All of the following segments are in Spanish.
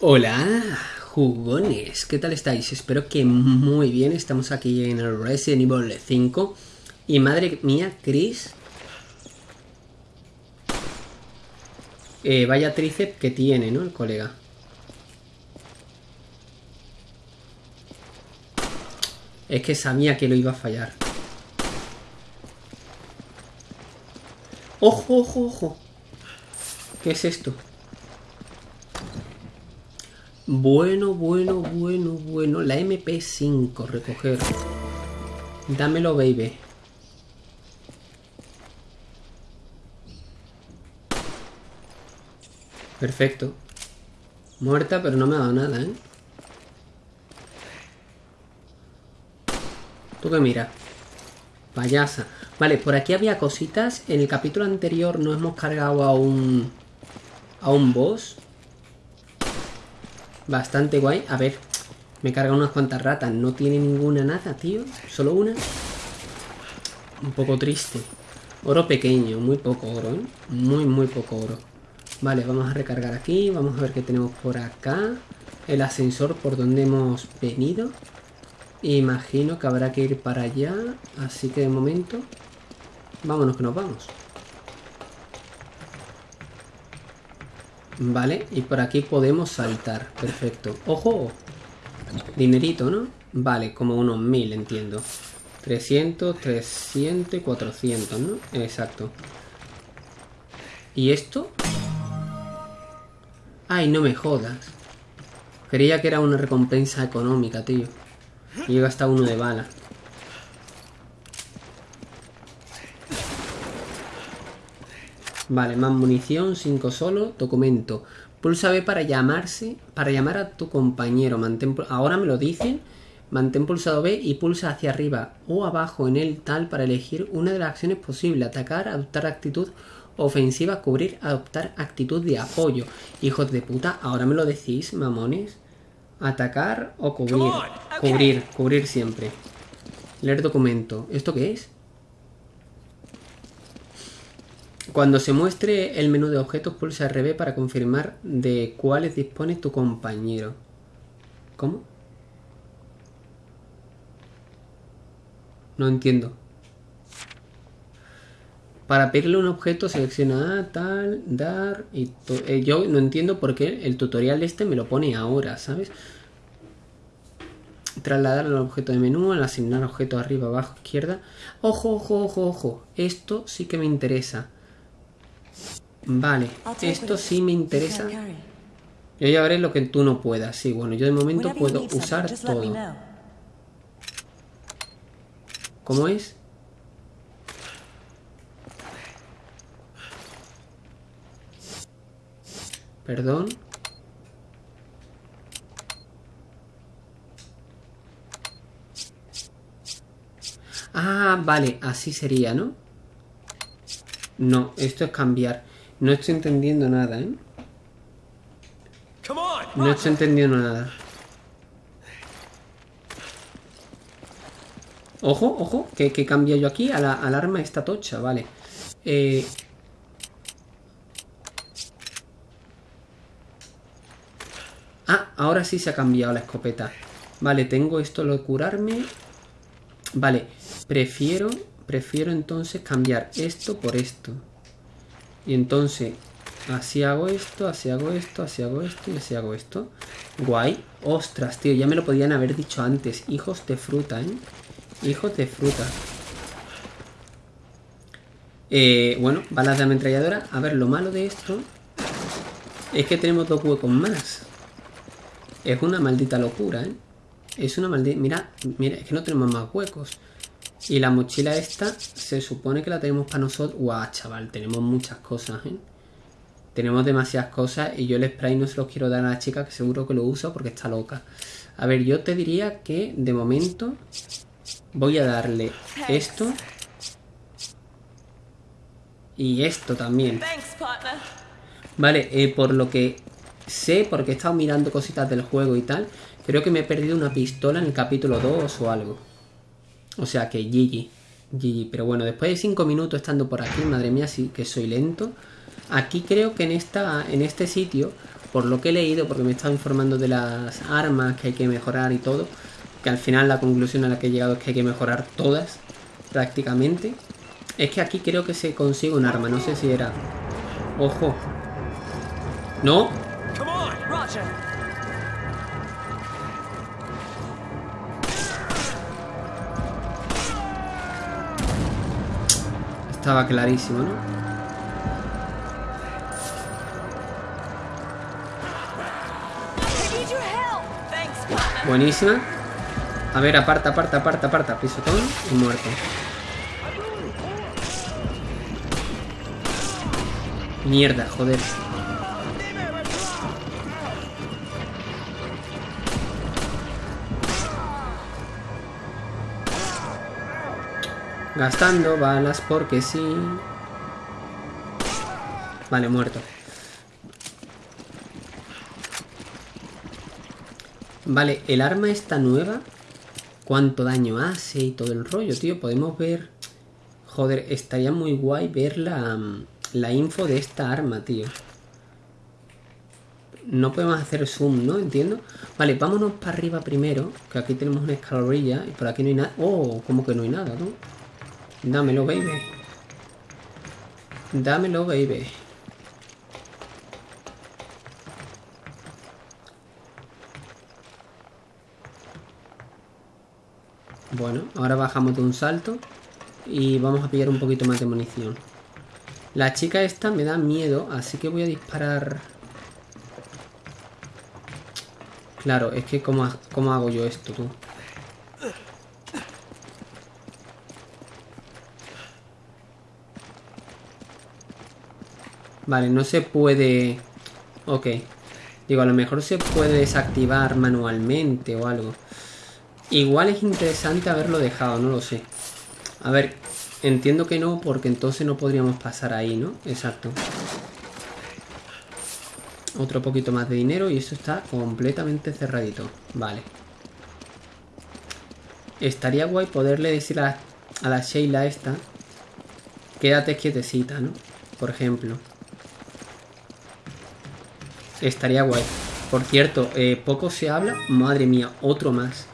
Hola, jugones, ¿qué tal estáis? Espero que muy bien, estamos aquí en el Resident Evil 5 Y madre mía, Chris eh, Vaya tríceps que tiene, ¿no? El colega Es que sabía que lo iba a fallar ¡Ojo, ojo, ojo! ¿Qué es esto? Bueno, bueno, bueno, bueno. La MP5, recoger. Dámelo, baby. Perfecto. Muerta, pero no me ha dado nada, ¿eh? ¿Tú qué mira? Payasa. Vale, por aquí había cositas. En el capítulo anterior no hemos cargado a un... A un boss. Bastante guay. A ver, me carga unas cuantas ratas. No tiene ninguna nada, tío. Solo una. Un poco triste. Oro pequeño, muy poco oro, ¿eh? Muy, muy poco oro. Vale, vamos a recargar aquí. Vamos a ver qué tenemos por acá. El ascensor por donde hemos venido. Imagino que habrá que ir para allá. Así que de momento... Vámonos que nos vamos. Vale, y por aquí podemos saltar. Perfecto. ¡Ojo! Dinerito, ¿no? Vale, como unos mil, entiendo. 300, 300 y 400, ¿no? Exacto. ¿Y esto? Ay, no me jodas. Creía que era una recompensa económica, tío. Y llega hasta uno de bala. Vale, más munición, 5 solo, documento. Pulsa B para llamarse, para llamar a tu compañero. Mantén, ahora me lo dicen. Mantén pulsado B y pulsa hacia arriba o abajo en el tal para elegir una de las acciones posibles. Atacar, adoptar actitud ofensiva, cubrir, adoptar actitud de apoyo. Hijos de puta, ahora me lo decís, mamones. Atacar o cubrir. Cubrir, cubrir siempre. Leer documento. ¿Esto qué es? Cuando se muestre el menú de objetos, pulsa RB para confirmar de cuáles dispone tu compañero. ¿Cómo? No entiendo. Para pedirle un objeto selecciona tal, dar y eh, yo no entiendo por qué el tutorial este me lo pone ahora, ¿sabes? Trasladar al objeto de menú, al asignar objeto arriba, abajo, izquierda. Ojo, ojo, ojo, ojo. Esto sí que me interesa. Vale, esto sí me interesa. Yo ya veré lo que tú no puedas. Sí, bueno, yo de momento puedo usar todo. ¿Cómo es? Perdón. Ah, vale, así sería, ¿no? No, esto es cambiar. No estoy entendiendo nada, ¿eh? No estoy entendiendo nada. Ojo, ojo, que, que cambia yo aquí a la, al arma esta tocha, vale. Eh... Ah, ahora sí se ha cambiado la escopeta. Vale, tengo esto lo de curarme. Vale, prefiero, prefiero entonces cambiar esto por esto. Y entonces, así hago esto, así hago esto, así hago esto y así hago esto. Guay. Ostras, tío, ya me lo podían haber dicho antes. Hijos de fruta, ¿eh? Hijos de fruta. Eh, bueno, balas de ametralladora. A ver, lo malo de esto es que tenemos dos huecos más. Es una maldita locura, ¿eh? Es una maldita... Mira, mira, es que no tenemos más huecos. Y la mochila esta se supone que la tenemos para nosotros. Guau, chaval, tenemos muchas cosas, ¿eh? Tenemos demasiadas cosas y yo el spray no se los quiero dar a la chica que seguro que lo usa porque está loca. A ver, yo te diría que de momento voy a darle esto. Y esto también. Vale, eh, por lo que sé, porque he estado mirando cositas del juego y tal, creo que me he perdido una pistola en el capítulo 2 o algo. O sea que GG. GG. Pero bueno, después de 5 minutos estando por aquí, madre mía, sí que soy lento. Aquí creo que en, esta, en este sitio por lo que he leído, porque me he estado informando de las armas que hay que mejorar y todo, que al final la conclusión a la que he llegado es que hay que mejorar todas, prácticamente. Es que aquí creo que se consigue un arma, no sé si era... ¡Ojo! ¡No! Estaba clarísimo, ¿no? Buenísima. A ver, aparta, aparta, aparta, aparta. Pisotón y muerto. Mierda, joder. Gastando balas porque sí. Vale, muerto. Vale, el arma está nueva. Cuánto daño hace y todo el rollo, tío. Podemos ver... Joder, estaría muy guay ver la, la info de esta arma, tío. No podemos hacer zoom, ¿no? Entiendo. Vale, vámonos para arriba primero. Que aquí tenemos una escalerilla y por aquí no hay nada. Oh, como que no hay nada, ¿no? Dámelo, baby. Dámelo, baby. Bueno, ahora bajamos de un salto y vamos a pillar un poquito más de munición. La chica esta me da miedo, así que voy a disparar... Claro, es que ¿cómo, cómo hago yo esto, tú? Vale, no se puede... Ok. Digo, a lo mejor se puede desactivar manualmente o algo. Igual es interesante haberlo dejado, no lo sé. A ver, entiendo que no, porque entonces no podríamos pasar ahí, ¿no? Exacto. Otro poquito más de dinero y eso está completamente cerradito. Vale. Estaría guay poderle decir a, a la Sheila esta... Quédate quietecita, ¿no? Por ejemplo. Estaría guay. Por cierto, eh, poco se habla... Madre mía, otro más.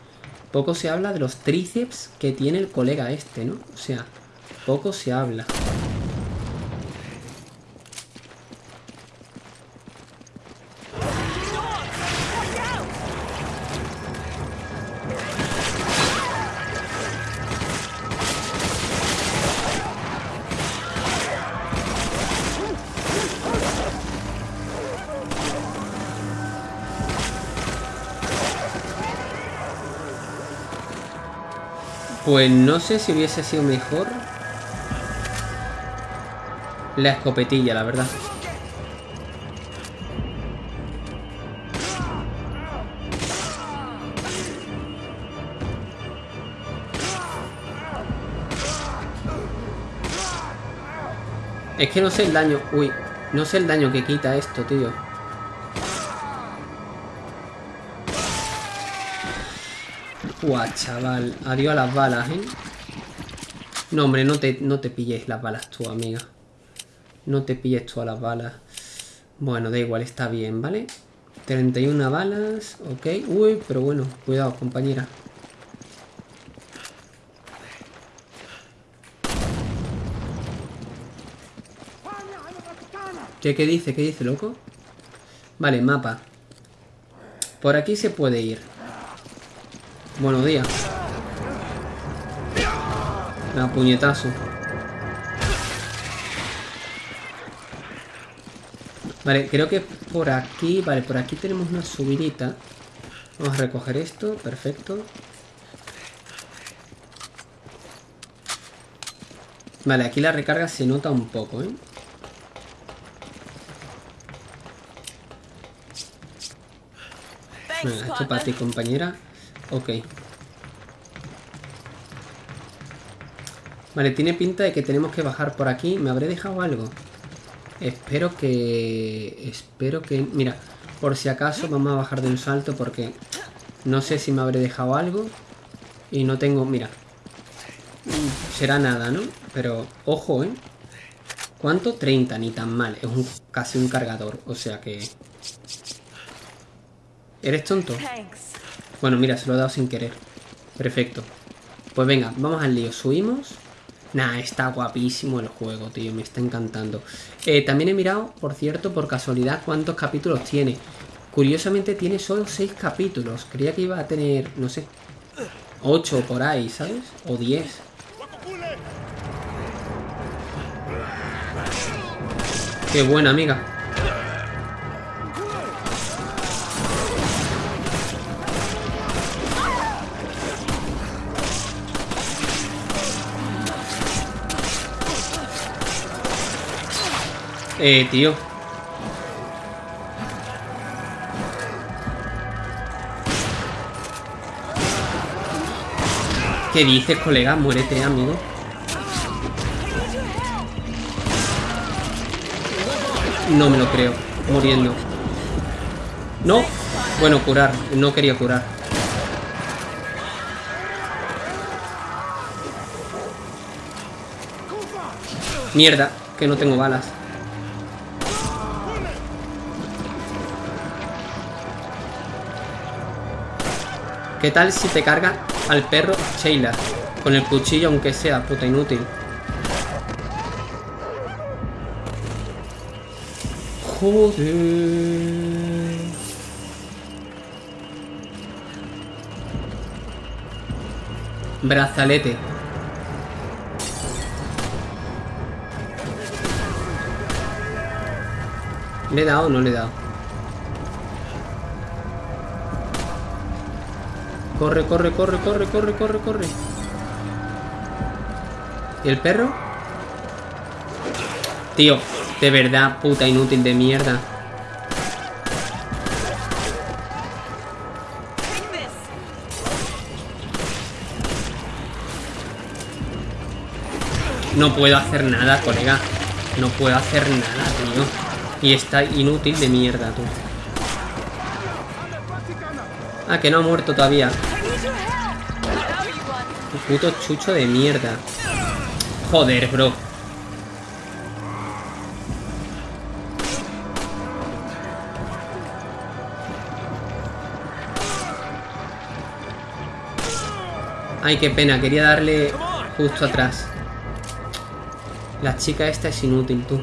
Poco se habla de los tríceps que tiene el colega este, ¿no? O sea, poco se habla. Pues no sé si hubiese sido mejor la escopetilla, la verdad. Es que no sé el daño... Uy, no sé el daño que quita esto, tío. Guau, chaval. Adiós a las balas, ¿eh? No, hombre, no te, no te pilles las balas tú, amiga. No te pilles tú a las balas. Bueno, da igual, está bien, ¿vale? 31 balas, ok. Uy, pero bueno, cuidado, compañera. ¿Qué, ¿Qué dice? ¿Qué dice, loco? Vale, mapa. Por aquí se puede ir. Buenos días. La puñetazo. Vale, creo que por aquí... Vale, por aquí tenemos una subidita. Vamos a recoger esto. Perfecto. Vale, aquí la recarga se nota un poco, ¿eh? Venga, esto para ti, compañera. Ok. Vale, tiene pinta de que tenemos que bajar por aquí. ¿Me habré dejado algo? Espero que... Espero que... Mira, por si acaso vamos a bajar de un salto porque no sé si me habré dejado algo. Y no tengo... Mira. Será nada, ¿no? Pero, ojo, ¿eh? ¿Cuánto? 30, ni tan mal. Es un, casi un cargador. O sea que... ¿Eres tonto? Bueno, mira, se lo he dado sin querer. Perfecto. Pues venga, vamos al lío. Subimos. Nah, está guapísimo el juego, tío. Me está encantando. Eh, también he mirado, por cierto, por casualidad, cuántos capítulos tiene. Curiosamente tiene solo 6 capítulos. Creía que iba a tener, no sé, 8 por ahí, ¿sabes? O 10. Qué buena, amiga. Eh, tío. ¿Qué dices, colega? Muérete, amigo. No me lo creo. Muriendo. No. Bueno, curar. No quería curar. Mierda, que no tengo balas. ¿Qué tal si te carga al perro Sheila? Con el cuchillo aunque sea, puta inútil. Joder. Brazalete. ¿Le he dado o no le he dado? Corre, corre, corre, corre, corre, corre, corre. ¿Y el perro? Tío, de verdad, puta inútil de mierda. No puedo hacer nada, colega. No puedo hacer nada, tío. Y está inútil de mierda, tú. Ah, que no ha muerto todavía. Un puto chucho de mierda. Joder, bro. Ay, qué pena, quería darle justo atrás. La chica esta es inútil, tú.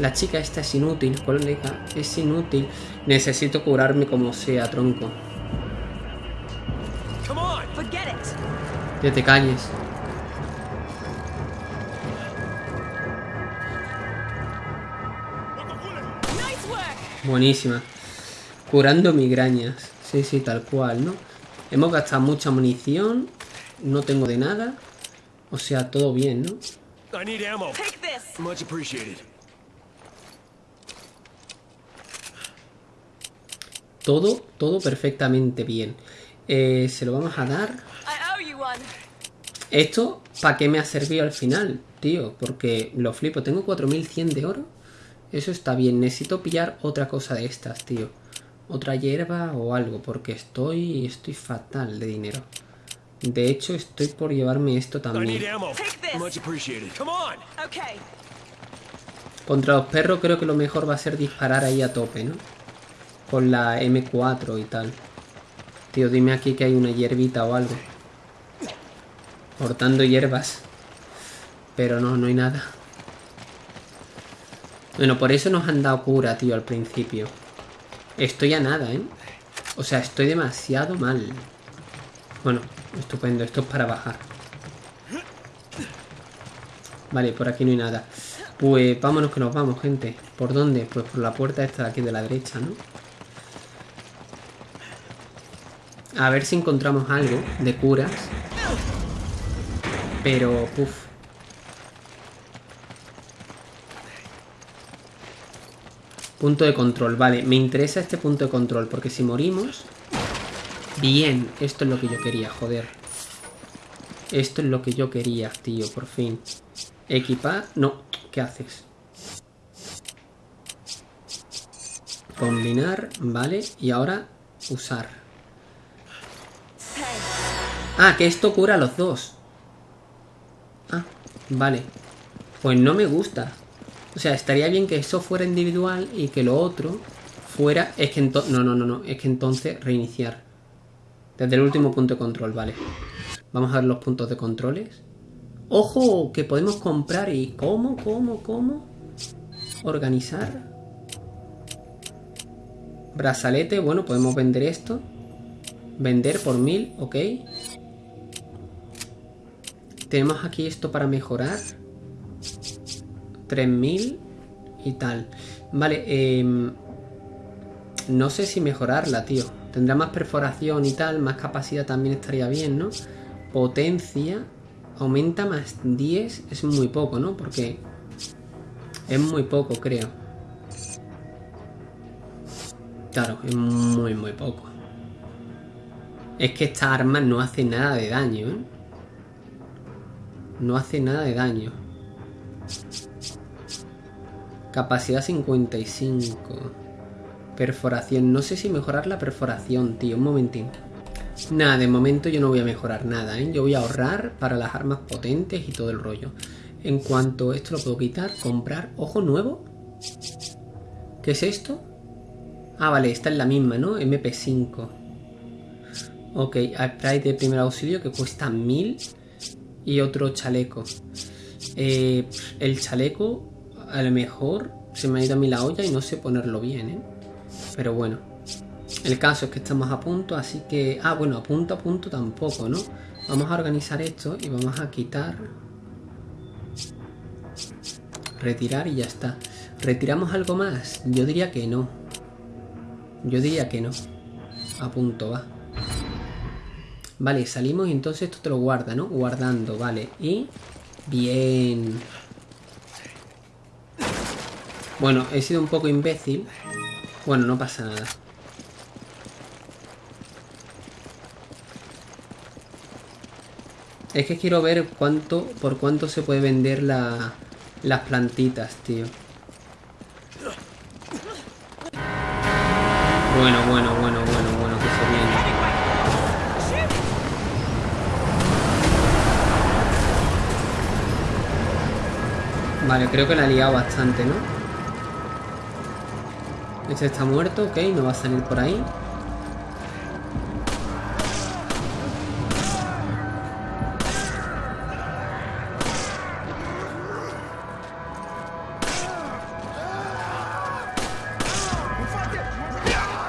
La chica esta es inútil, colega. Es inútil. Necesito curarme como sea, tronco. Que te calles. Buenísima. Curando migrañas. Sí, sí, tal cual, ¿no? Hemos gastado mucha munición. No tengo de nada. O sea, todo bien, ¿no? Todo, todo perfectamente bien. Eh, se lo vamos a dar. Esto, ¿para qué me ha servido al final, tío? Porque lo flipo. Tengo 4100 de oro. Eso está bien. Necesito pillar otra cosa de estas, tío. Otra hierba o algo. Porque estoy, estoy fatal de dinero. De hecho, estoy por llevarme esto también. Contra los perros creo que lo mejor va a ser disparar ahí a tope, ¿no? Con la M4 y tal. Tío, dime aquí que hay una hierbita o algo. Cortando hierbas. Pero no, no hay nada. Bueno, por eso nos han dado cura, tío, al principio. Estoy a nada, ¿eh? O sea, estoy demasiado mal. Bueno, estupendo. Esto es para bajar. Vale, por aquí no hay nada. Pues vámonos que nos vamos, gente. ¿Por dónde? Pues por la puerta esta de aquí de la derecha, ¿no? A ver si encontramos algo de curas. Pero, uff. Punto de control, vale, me interesa este punto de control Porque si morimos Bien, esto es lo que yo quería, joder. Esto es lo que yo quería, tío, por fin. Equipar, no, ¿qué haces? Combinar, vale, y ahora usar. Ah, que esto cura a los dos vale. Pues no me gusta. O sea, estaría bien que eso fuera individual y que lo otro fuera, es que entonces... No, no, no, no. Es que entonces reiniciar. Desde el último punto de control, vale. Vamos a ver los puntos de controles. ¡Ojo! Que podemos comprar y... ¿Cómo? ¿Cómo? ¿Cómo? Organizar. Brazalete, bueno, podemos vender esto. Vender por mil, ok. Tenemos aquí esto para mejorar. 3000 y tal. Vale, eh, no sé si mejorarla, tío. Tendrá más perforación y tal, más capacidad también estaría bien, ¿no? Potencia. Aumenta más 10. Es muy poco, ¿no? Porque es muy poco, creo. Claro, es muy, muy poco. Es que esta arma no hace nada de daño, ¿eh? No hace nada de daño. Capacidad 55. Perforación. No sé si mejorar la perforación, tío. Un momentín. Nada, de momento yo no voy a mejorar nada, ¿eh? Yo voy a ahorrar para las armas potentes y todo el rollo. En cuanto esto lo puedo quitar, comprar. Ojo nuevo. ¿Qué es esto? Ah, vale, esta es la misma, ¿no? MP5. Ok, spray de primer auxilio que cuesta 1000 y otro chaleco. Eh, el chaleco a lo mejor se me ha ido a mí la olla y no sé ponerlo bien, ¿eh? Pero bueno. El caso es que estamos a punto, así que... Ah, bueno, a punto a punto tampoco, ¿no? Vamos a organizar esto y vamos a quitar... Retirar y ya está. ¿Retiramos algo más? Yo diría que no. Yo diría que no. A punto va. Vale, salimos y entonces esto te lo guarda, ¿no? Guardando, vale. Y... Bien. Bueno, he sido un poco imbécil. Bueno, no pasa nada. Es que quiero ver cuánto, por cuánto se puede vender la, las plantitas, tío. Bueno, bueno, Vale, creo que la he liado bastante, ¿no? Este está muerto, ok, no va a salir por ahí.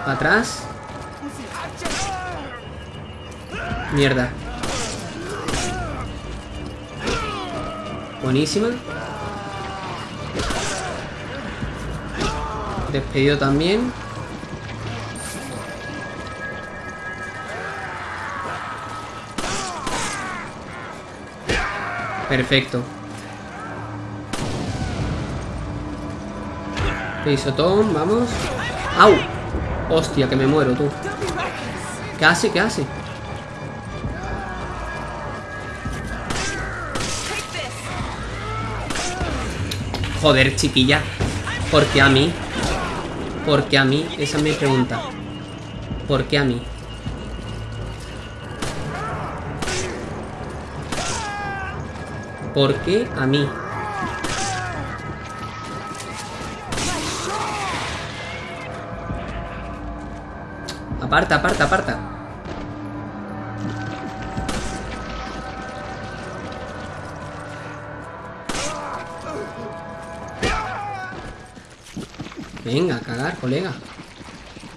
Atrás. Mierda. Buenísima. Despedido también. Perfecto. Pisotón, vamos. ¡Au! Hostia, que me muero, tú. ¿Qué hace? ¿Qué hace? Joder, chiquilla. ¿Por qué a mí? ¿Por qué a mí? Esa es mi pregunta. ¿Por qué a mí? ¿Por qué a mí? Aparta, aparta, aparta.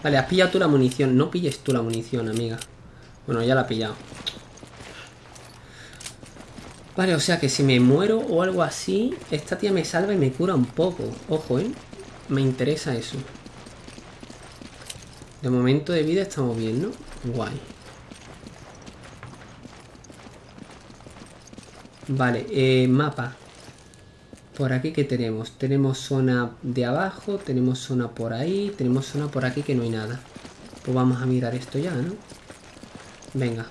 Vale, has pillado tú la munición. No pilles tú la munición, amiga. Bueno, ya la he pillado. Vale, o sea que si me muero o algo así, esta tía me salva y me cura un poco. Ojo, ¿eh? Me interesa eso. De momento de vida estamos bien, ¿no? Guay. Vale, eh, mapa. Por aquí, ¿qué tenemos? Tenemos zona de abajo, tenemos zona por ahí, tenemos zona por aquí que no hay nada. Pues vamos a mirar esto ya, ¿no? Venga.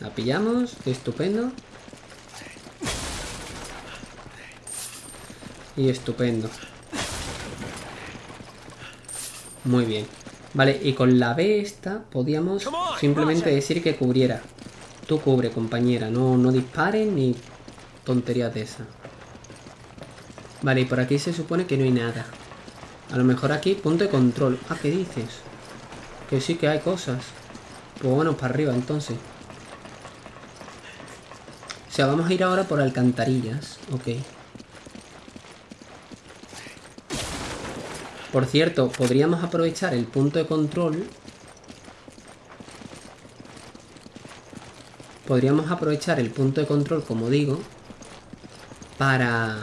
La pillamos, estupendo. Y estupendo. Muy bien. Vale, y con la B esta podíamos simplemente decir que cubriera. Cubre, compañera. No, no disparen ni tonterías de esa. Vale, y por aquí se supone que no hay nada. A lo mejor aquí, punto de control. Ah, ¿qué dices? Que sí que hay cosas. Pues bueno, para arriba entonces. O sea, vamos a ir ahora por alcantarillas. Ok. Por cierto, podríamos aprovechar el punto de control. Podríamos aprovechar el punto de control, como digo, para...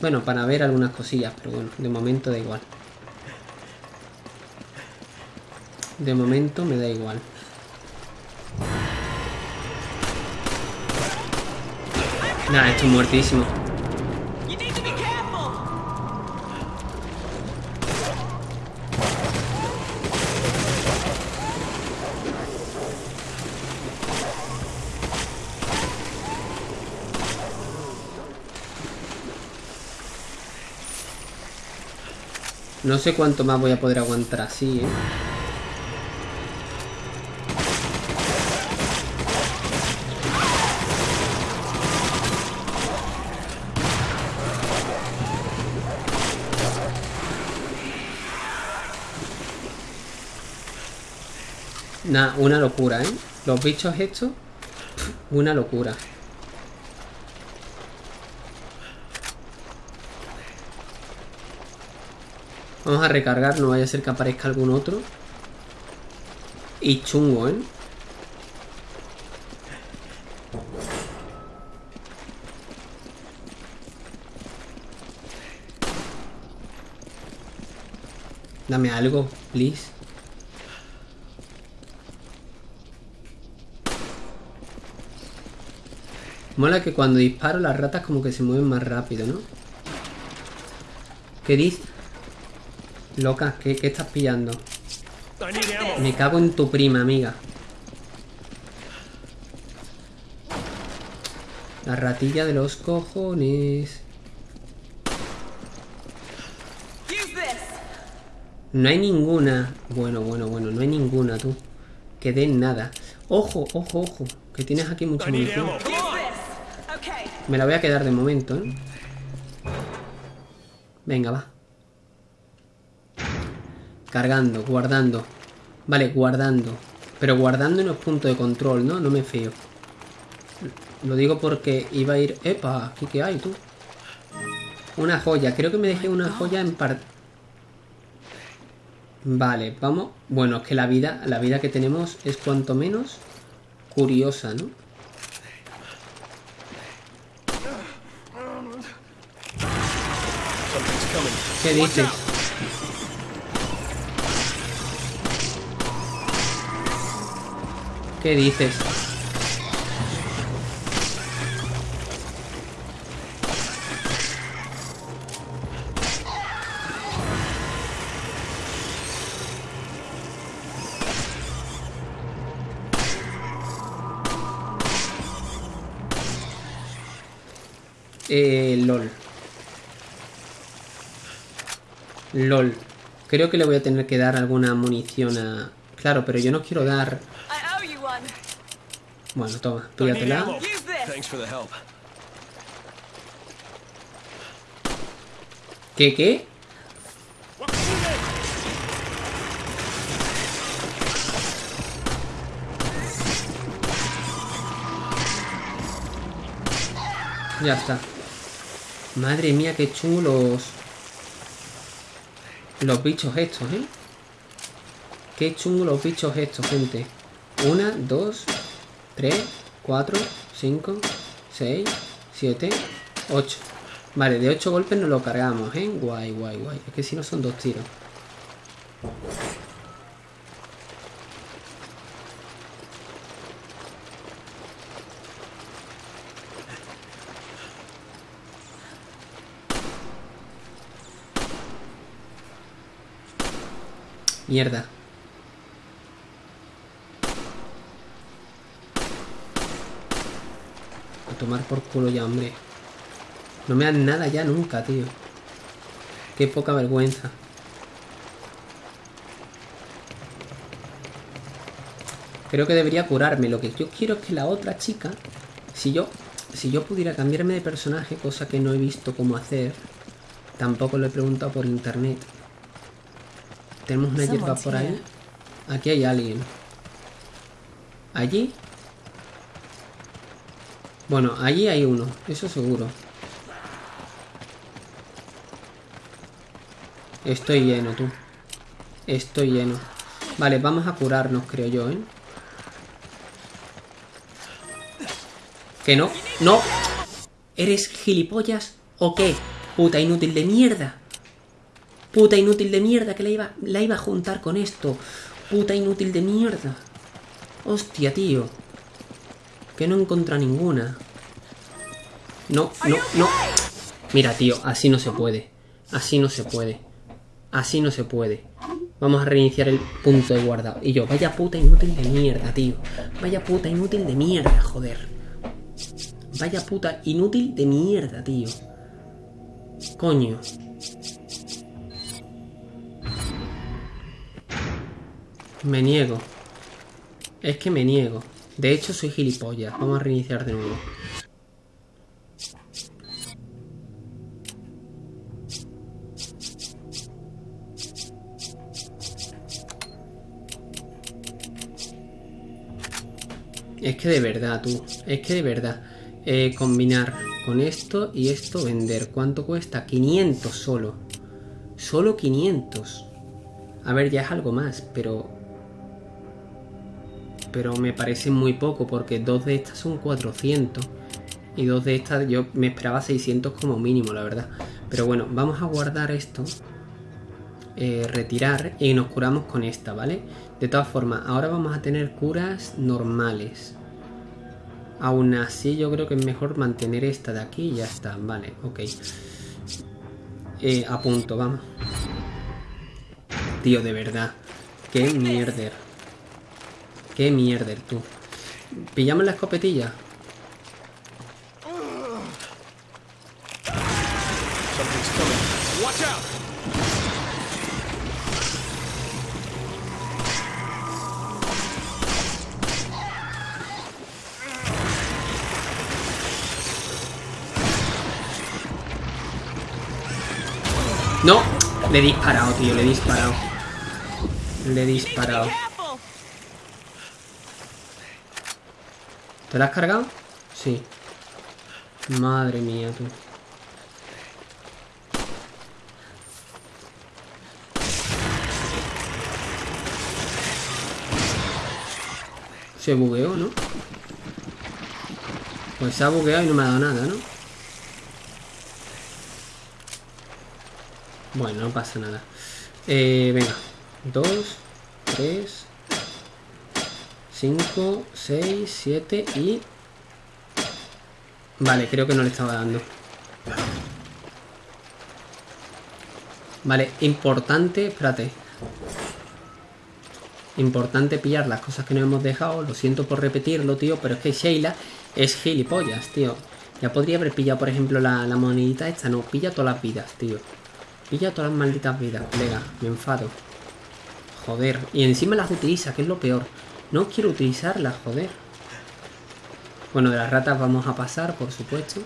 Bueno, para ver algunas cosillas, pero bueno, de momento da igual. De momento me da igual. Nada, estoy muertísimo. No sé cuánto más voy a poder aguantar así, ¿eh? Nah, una locura, ¿eh? Los bichos estos, una locura. Vamos a recargar, no vaya a ser que aparezca algún otro. Y chungo, ¿eh? Dame algo, please. Mola que cuando disparo las ratas como que se mueven más rápido, ¿no? ¿Qué dices? Loca, ¿qué, qué estás pillando? Me cago en tu prima, amiga. La ratilla de los cojones. No hay ninguna. Bueno, bueno, bueno, no hay ninguna, tú. Que den nada. Ojo, ojo, ojo. Que tienes aquí mucha munición. Me la voy a quedar de momento, ¿eh? Venga, va. Cargando, guardando. Vale, guardando. Pero guardando no es punto de control, ¿no? No me fío. Lo digo porque iba a ir... ¡Epa! ¿Aquí qué hay, tú? Una joya. Creo que me dejé una joya en parte... Vale, vamos... Bueno, es que la vida, la vida que tenemos es cuanto menos curiosa, ¿no? ¿Qué dices? ¿Qué dices? Eh, LOL. LOL. Creo que le voy a tener que dar alguna munición a... Claro, pero yo no quiero dar... Bueno, toma, píllatela. ¿Qué, qué? Ya está. Madre mía, qué chungo los... Los bichos estos, ¿eh? Qué chungo los bichos estos, gente. Una, dos, tres, cuatro, cinco, seis, siete, ocho. Vale, de ocho golpes nos lo cargamos, ¿eh? Guay, guay, guay. Es que si no son dos tiros. Mierda. Tomar por culo ya, hombre. No me dan nada ya nunca, tío. Qué poca vergüenza. Creo que debería curarme. Lo que yo quiero es que la otra chica, si yo si yo pudiera cambiarme de personaje, cosa que no he visto cómo hacer, tampoco lo he preguntado por internet. Tenemos una hierba por ahí. Aquí hay alguien. ¿Allí? Bueno, allí hay uno, eso seguro. Estoy lleno, tú. Estoy lleno. Vale, vamos a curarnos, creo yo, ¿eh? Que no, no. ¿Eres gilipollas o qué? Puta inútil de mierda. Puta inútil de mierda que la iba, la iba a juntar con esto. Puta inútil de mierda. Hostia, tío. Que no encontra ninguna. No, no, no. Mira, tío, así no se puede. Así no se puede. Así no se puede. Vamos a reiniciar el punto de guardado. Y yo, vaya puta inútil de mierda, tío. Vaya puta inútil de mierda, joder. Vaya puta inútil de mierda, tío. Coño. Me niego. Es que me niego. De hecho, soy gilipollas. Vamos a reiniciar de nuevo. Es que de verdad, tú. Es que de verdad. Eh, combinar con esto y esto vender. ¿Cuánto cuesta? 500 solo. Solo 500. A ver, ya es algo más, pero... Pero me parece muy poco porque dos de estas son 400. Y dos de estas yo me esperaba 600 como mínimo, la verdad. Pero bueno, vamos a guardar esto. eh, retirar y nos curamos con esta, ¿vale? De todas formas, ahora vamos a tener curas normales. Aún así, yo creo que es mejor mantener esta de aquí y ya está. Vale, ok. Eh, a punto, vamos. Tío, de verdad. Qué mierder. Qué mierder, tú. ¿Pillamos la escopetilla? ¡No! Le he disparado, tío, le he disparado. Le he disparado. ¿Te la has cargado? Sí. Madre mía, tú. Se bugueó, ¿no? Pues se ha bugueado y no me ha dado nada, ¿no? Bueno, no pasa nada. Eh, venga. Dos, tres, 5, 6, 7 y... Vale, creo que no le estaba dando. Vale, importante... Espérate. Importante pillar las cosas que nos hemos dejado. Lo siento por repetirlo, tío, pero es que Sheila es gilipollas, tío. Ya podría haber pillado, por ejemplo, la, la monedita esta. No, pilla todas las vidas, tío. Pilla todas las malditas vidas, colega. Me enfado. Joder. Y encima las utiliza, que es lo peor. No quiero utilizarlas, joder. Bueno, de las ratas vamos a pasar, por supuesto.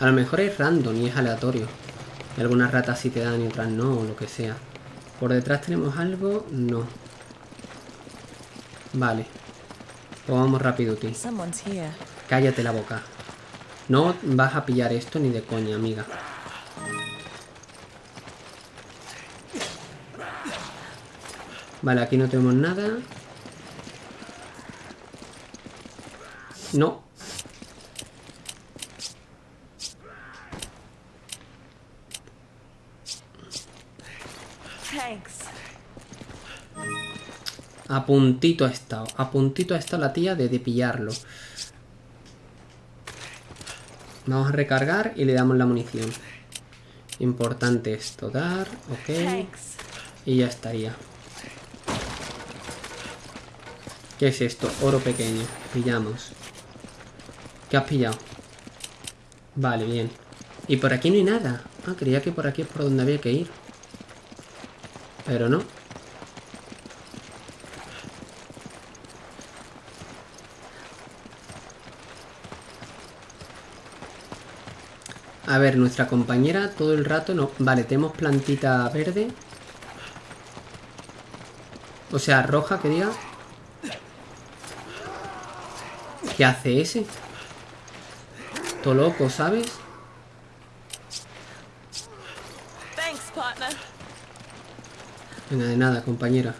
A lo mejor es random y es aleatorio. Y algunas ratas sí te dan y otras no, o lo que sea. Por detrás tenemos algo. No. Vale. Pues vamos rápido, tío. Cállate la boca. No vas a pillar esto ni de coña, amiga. Vale, aquí no tenemos nada. No. Thanks. A puntito ha estado. A puntito ha estado la tía de, de pillarlo. Vamos a recargar y le damos la munición. Importante esto, dar, ok. Y ya estaría. ¿Qué es esto? Oro pequeño. Pillamos. ¿Qué has pillado? Vale, bien. Y por aquí no hay nada. Ah, creía que por aquí es por donde había que ir. Pero no. A ver, nuestra compañera todo el rato no... Vale, tenemos plantita verde. O sea, roja, que diga. ¿Qué hace ese? Loco, ¿sabes? Thanks, partner. Venga, de nada, compañera.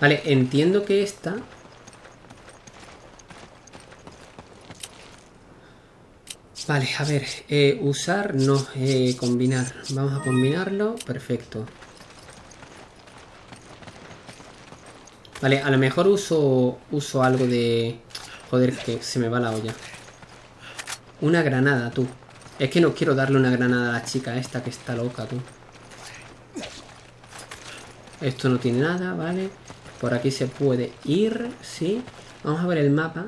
Vale, entiendo que esta... Vale, a ver, eh, usar, no, eh, combinar. Vamos a combinarlo, perfecto. Vale, a lo mejor uso, uso algo de... Joder, que se me va la olla. Una granada, tú. Es que no quiero darle una granada a la chica esta que está loca, tú. Esto no tiene nada, ¿vale? Por aquí se puede ir, sí. Vamos a ver el mapa.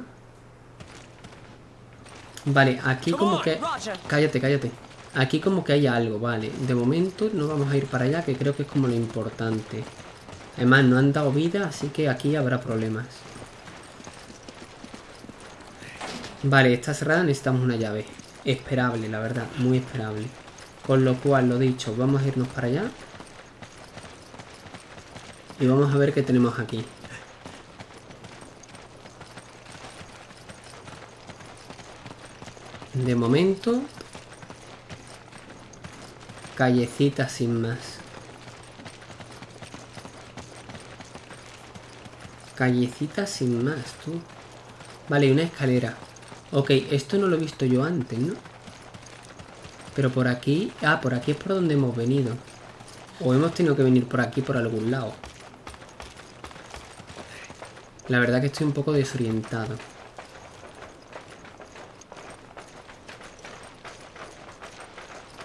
Vale, aquí como que... Cállate, cállate. Aquí como que hay algo, vale. De momento no vamos a ir para allá, que creo que es como lo importante. Además, no han dado vida, así que aquí habrá problemas. Vale, está cerrada, necesitamos una llave. Esperable, la verdad, muy esperable. Con lo cual, lo dicho, vamos a irnos para allá. Y vamos a ver qué tenemos aquí. De momento... Callecita sin más. Callecita sin más, tú. Vale, una escalera. Ok, esto no lo he visto yo antes, ¿no? Pero por aquí... Ah, por aquí es por donde hemos venido. O hemos tenido que venir por aquí, por algún lado. La verdad que estoy un poco desorientado.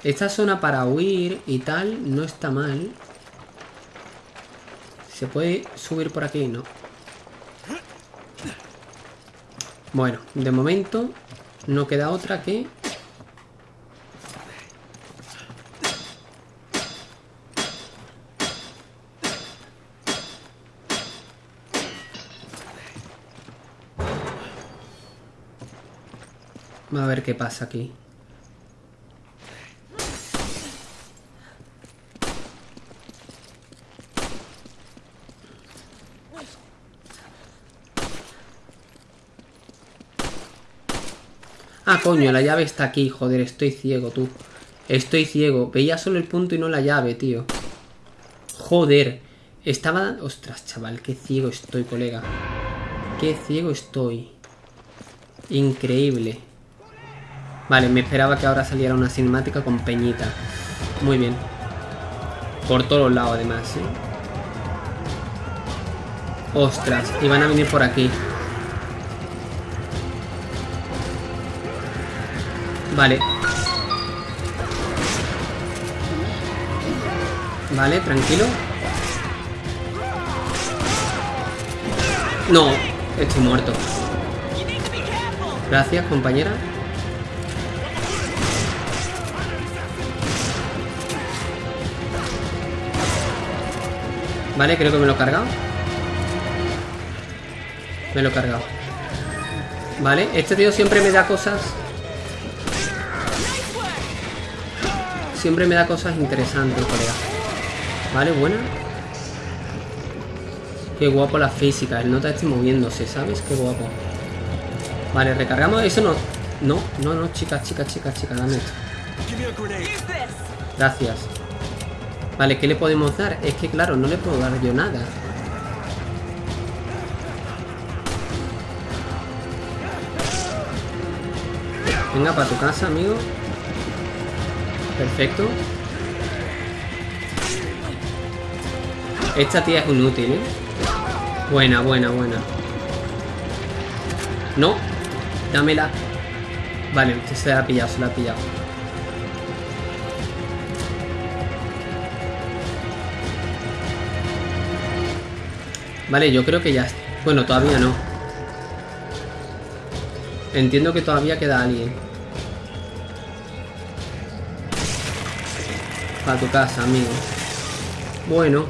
Esta zona para huir y tal no está mal. ¿Se puede subir por aquí? No. Bueno, de momento no queda otra que... A ver qué pasa aquí. Coño, la llave está aquí. Joder, estoy ciego, tú. Estoy ciego. Veía solo el punto y no la llave, tío. Joder. Estaba... Ostras, chaval, qué ciego estoy, colega. Qué ciego estoy. Increíble. Vale, me esperaba que ahora saliera una cinemática con Peñita. Muy bien. Por todos lados, además, ¿eh? Ostras, y van a venir por aquí. Vale. Vale, tranquilo. No, estoy muerto. Gracias, compañera. Vale, creo que me lo he cargado. Me lo he cargado. Vale, este tío siempre me da cosas siempre me da cosas interesantes, colega. Vale, buena. Qué guapo la física. El nota está moviéndose, ¿sabes? Qué guapo. Vale, recargamos. Eso no. No, no, no, chicas, chicas, chicas, chicas, dame esto. Gracias. Vale, ¿qué le podemos dar? Es que claro, no le puedo dar yo nada. Venga, para tu casa, amigo. Perfecto. Esta tía es inútil, ¿eh? Buena, buena, buena. No. Dámela. Vale, se la ha pillado, se la ha pillado. Vale, yo creo que ya... Bueno, todavía no. Entiendo que todavía queda alguien. Para tu casa, amigo. Bueno.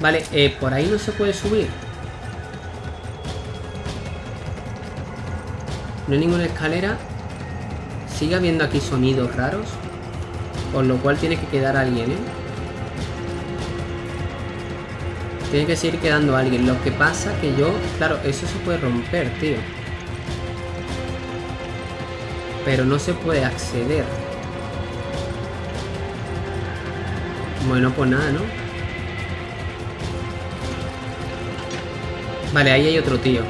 Vale, eh, por ahí no se puede subir. No hay ninguna escalera. Sigue habiendo aquí sonidos raros. Por lo cual tiene que quedar alguien, ¿eh? Tiene que seguir quedando alguien. Lo que pasa que yo... Claro, eso se puede romper, tío. Pero no se puede acceder. Bueno, pues nada, ¿no? Vale, ahí hay otro tío.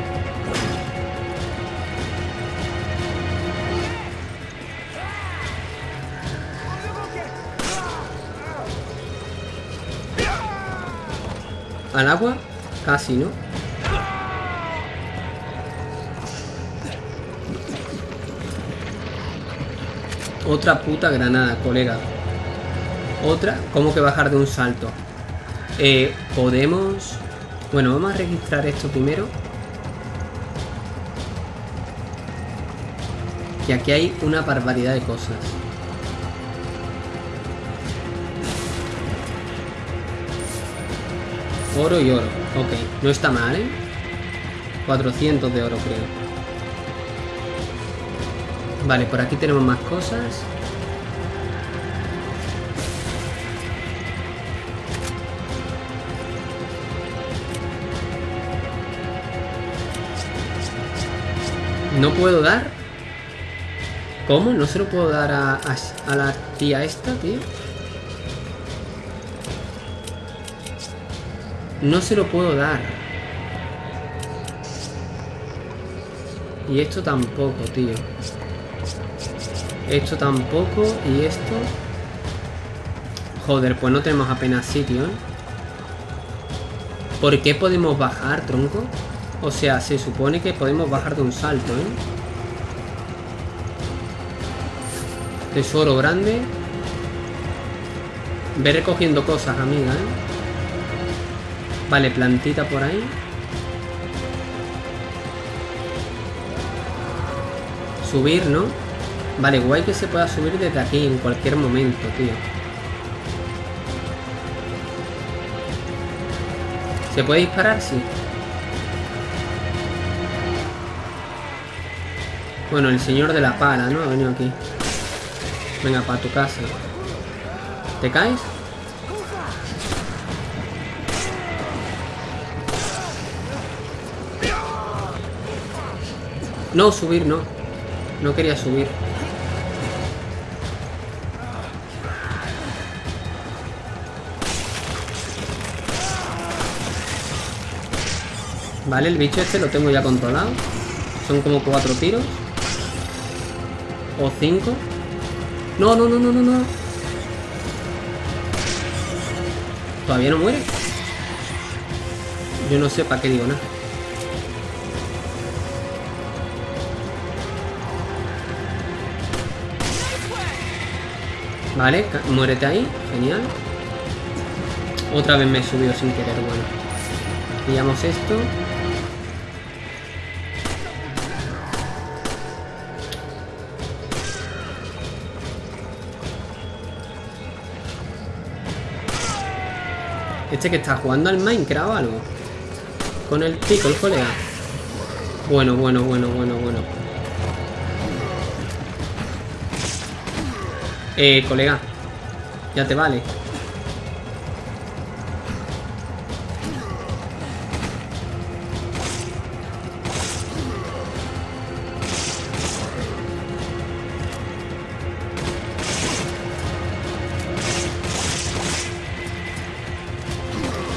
¿Al agua? Casi, ¿no? Otra puta granada, colega. Otra, ¿cómo que bajar de un salto? Eh, podemos... Bueno, vamos a registrar esto primero. Y aquí hay una barbaridad de cosas. Oro y oro. Ok, no está mal, ¿eh? 400 de oro, creo. Vale, por aquí tenemos más cosas. ¿No puedo dar? ¿Cómo? ¿No se lo puedo dar a, a, la tía esta, tío? No se lo puedo dar. Y esto tampoco, tío. Esto tampoco. Y esto... Joder, pues no tenemos apenas sitio, ¿eh? ¿Por qué podemos bajar, tronco? O sea, se supone que podemos bajar de un salto, ¿eh? Tesoro grande. Ve recogiendo cosas, amiga, ¿eh? Vale, plantita por ahí. Subir, ¿no? Vale, guay que se pueda subir desde aquí en cualquier momento, tío. ¿Se puede disparar? Sí. Bueno, el señor de la pala, ¿no? Ha venido aquí. Venga, para tu casa. ¿Te caes? No, subir no. No quería subir. Vale, el bicho este lo tengo ya controlado. Son como cuatro tiros. O cinco. No, no, no, no, no, no. Todavía no muere. Yo no sé para qué digo nada. Vale, muérete ahí. Genial. Otra vez me he subido sin querer, bueno. Pillamos esto. Este que está jugando al Minecraft o algo. Con el pico, el colega. Bueno, bueno, bueno, bueno, bueno. Eh, colega. Ya te vale.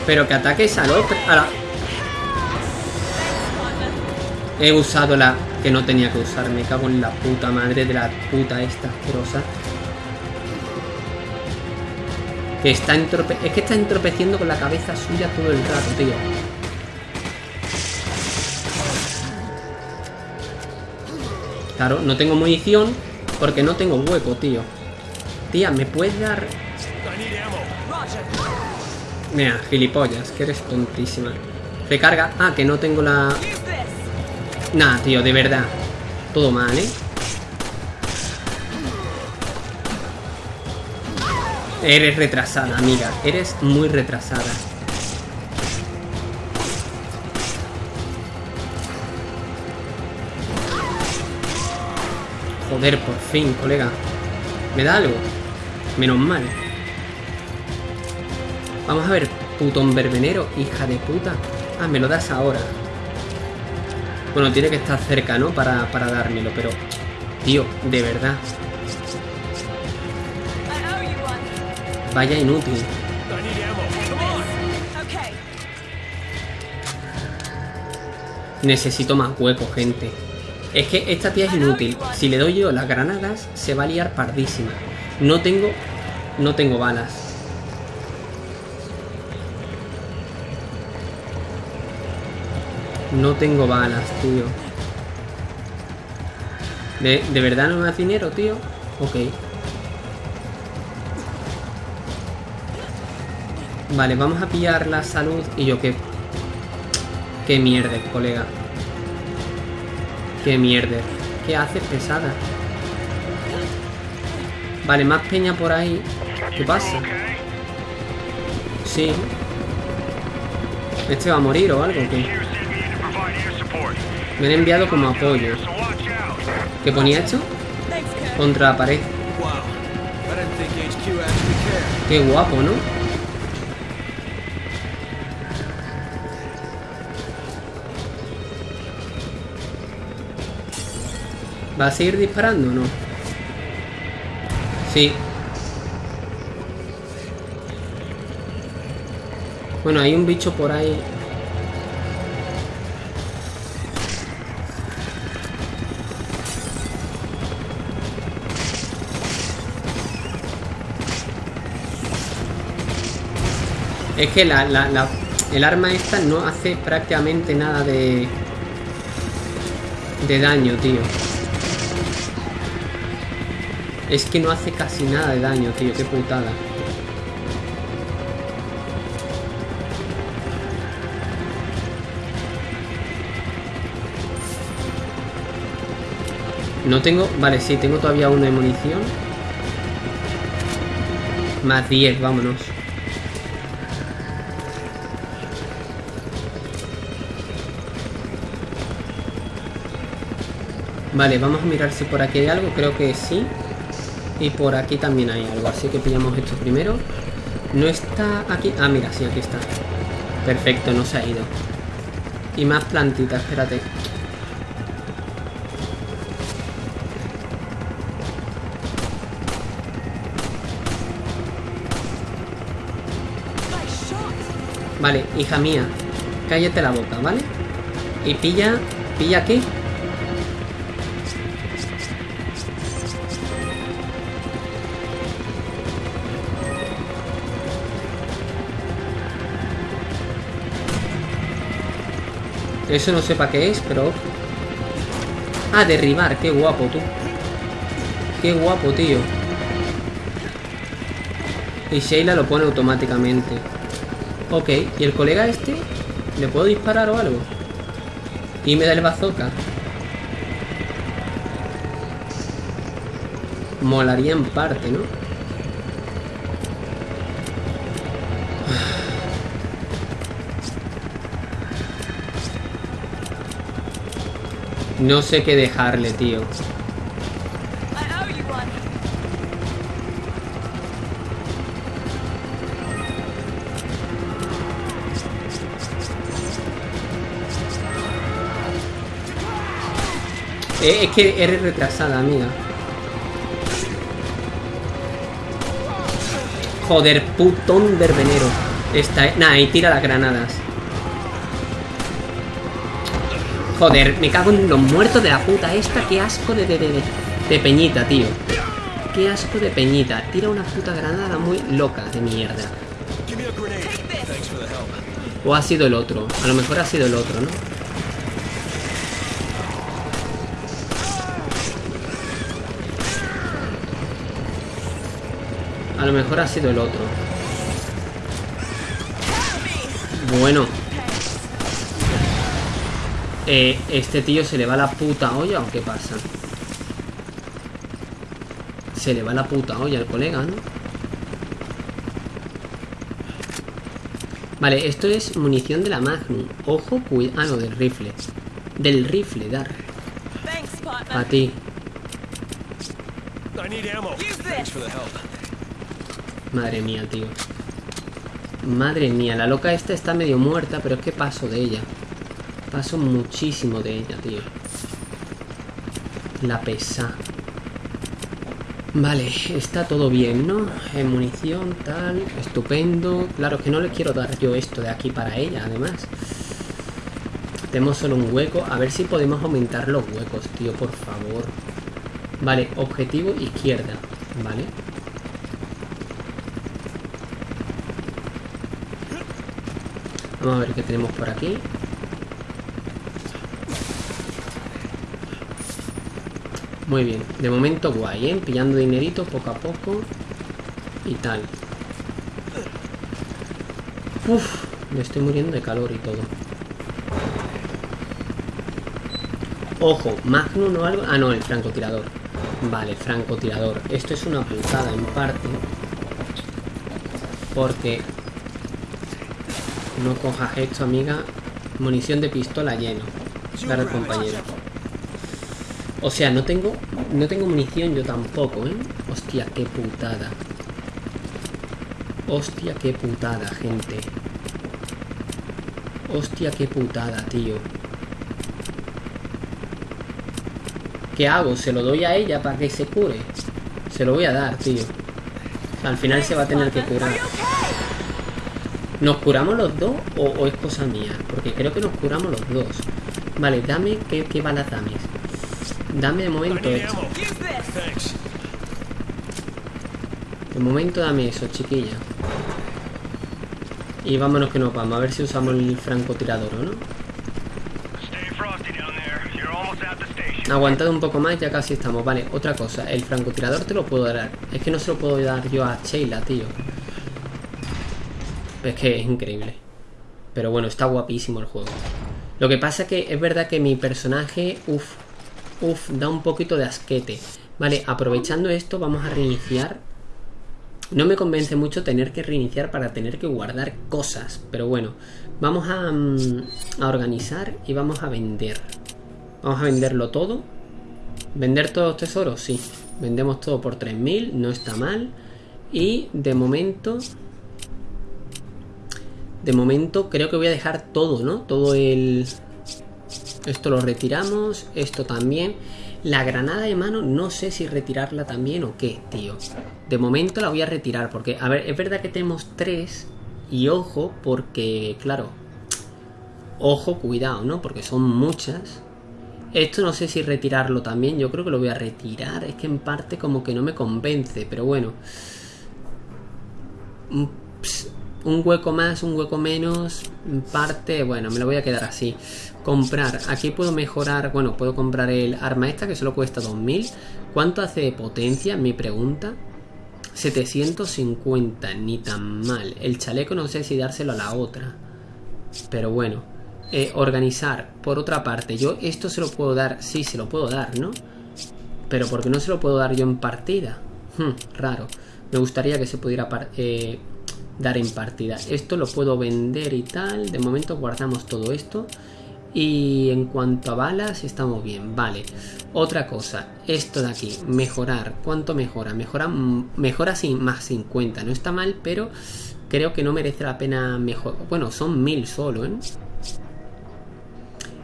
Pero que ataques al. A la... He usado la que no tenía que usar. Me cago en la puta madre de la puta esta asquerosa. Que está. Es que está entropeciendo con la cabeza suya todo el rato, tío. Claro, no tengo munición porque no tengo hueco, tío. Tía, ¿me puedes dar...? Mira, gilipollas, que eres tontísima. Recarga. Ah, que no tengo la... Nah, tío, de verdad. Todo mal, ¿eh? Eres retrasada, amiga. Eres muy retrasada. Joder, por fin, colega. ¿Me da algo? Menos mal. Vamos a ver, putón verbenero, hija de puta. Ah, me lo das ahora. Bueno, tiene que estar cerca, ¿no? Para, para dármelo, pero... Tío, de verdad. Vaya inútil. Necesito más hueco, gente. Es que esta tía es inútil. Si le doy yo las granadas, se va a liar pardísima. No tengo... No tengo balas. No tengo balas, tío. ¿De, ¿De verdad no me das dinero, tío? Ok. Vale, vamos a pillar la salud y yo qué... Qué mierda, colega. Qué mierda. ¿Qué haces, pesada? Vale, más peña por ahí. ¿Qué pasa? Sí. ¿Este va a morir o algo? ¿Qué? Me han enviado como apoyo. ¿Qué ponía esto? Contra la pared. Qué guapo, ¿no? ¿Va a seguir disparando o no? Sí. Bueno, hay un bicho por ahí. Es que la, el arma esta no hace prácticamente nada de... De daño, tío. Es que no hace casi nada de daño, tío. Qué putada. No tengo... Vale, sí, tengo todavía una de munición. Más 10, vámonos. Vale, vamos a mirar si por aquí hay algo. Creo que sí. Y por aquí también hay algo. Así que pillamos esto primero. No está aquí. Ah, mira, sí, aquí está. Perfecto, no se ha ido. Y más plantitas, espérate. Vale, hija mía. Cállate la boca, ¿vale? Y pilla... ¿Pilla qué? Eso no sé para qué es, pero... Ah, derribar, qué guapo tú. Qué guapo, tío. Y Sheila lo pone automáticamente. Ok, ¿y el colega este? ¿Le puedo disparar o algo? Y me da el bazooka. Molaría en parte, ¿no? No sé qué dejarle, tío. Eh, es que eres retrasada, amiga. Joder, putón verbenero. Esta, nah, y tira las granadas. Joder, me cago en los muertos de la puta esta. Qué asco de, de, de, de- de peñita, tío. Qué asco de peñita. Tira una puta granada muy loca de mierda. O ha sido el otro. A lo mejor ha sido el otro, ¿no? A lo mejor ha sido el otro. Bueno. Eh, ¿Este tío se le va la puta olla o qué pasa? Se le va la puta olla al colega, ¿no? Vale, esto es munición de la Magnum. Ojo, cuidado. Ah, no, del rifle. Del rifle, dar. A ti. Madre mía, tío. Madre mía, la loca esta está medio muerta, pero es que paso de ella. Paso muchísimo de ella, tío. La pesa. Vale, está todo bien, ¿no? Eh, munición, tal, estupendo. Claro, que no le quiero dar yo esto de aquí para ella, además. Tenemos solo un hueco. A ver si podemos aumentar los huecos, tío, por favor. Vale, objetivo izquierda. Vale. Vamos a ver qué tenemos por aquí. Muy bien, de momento guay, ¿eh? Pillando dinerito poco a poco y tal. Uf, me estoy muriendo de calor y todo. Ojo, Magnum o algo... Ah, no, el francotirador. Vale, francotirador. Esto es una putada en parte. Porque... No cojas esto, amiga. Munición de pistola lleno. Al compañero. O sea, no tengo... No tengo munición yo tampoco, ¿eh? Hostia, qué putada. Hostia, qué putada, gente. Hostia, qué putada, tío. ¿Qué hago? ¿Se lo doy a ella para que se cure? Se lo voy a dar, tío. Al final se va a tener que curar. ¿Nos curamos los dos o, es cosa mía? Porque creo que nos curamos los dos. Vale, dame... ¿Qué, qué balas dame? Dame de momento esto. De momento dame eso, chiquilla. Y vámonos que nos vamos. A ver si usamos el francotirador o no. Aguantad un poco más, ya casi estamos. Vale, otra cosa. El francotirador te lo puedo dar. Es que no se lo puedo dar yo a Sheila, tío. Es que es increíble. Pero bueno, está guapísimo el juego. Lo que pasa que es verdad que mi personaje, uff, uff, da un poquito de asquete. Vale, aprovechando esto, vamos a reiniciar. No me convence mucho tener que reiniciar para tener que guardar cosas. Pero bueno, vamos a, mm, a organizar y vamos a vender. Vamos a venderlo todo. ¿Vender todos los tesoros? Sí. Vendemos todo por 3.000, no está mal. Y de momento... De momento creo que voy a dejar todo, ¿no? Todo el... Esto lo retiramos, esto también. La granada de mano no sé si retirarla también o qué, tío. De momento la voy a retirar porque, a ver, es verdad que tenemos tres. Y ojo, porque, claro, ojo, cuidado, ¿no? Porque son muchas. Esto no sé si retirarlo también, yo creo que lo voy a retirar. Es que en parte como que no me convence, pero bueno. Ps, un hueco más, un hueco menos, en parte, bueno, me lo voy a quedar así. Comprar, aquí puedo mejorar, bueno, puedo comprar el arma esta que solo cuesta 2000. ¿Cuánto hace de potencia? Mi pregunta. 750, ni tan mal. El chaleco no sé si dárselo a la otra. Pero bueno. Eh, organizar, por otra parte, yo esto se lo puedo dar, sí, se lo puedo dar, ¿no? Pero porque no se lo puedo dar yo en partida. Hmm, raro. Me gustaría que se pudiera eh, dar en partida. Esto lo puedo vender y tal. De momento guardamos todo esto. Y en cuanto a balas, estamos bien. Vale. Otra cosa. Esto de aquí. Mejorar. ¿Cuánto mejora? Mejora, mejora sin, más 50. No está mal, pero creo que no merece la pena mejor. Bueno, son 1000 solo, ¿eh?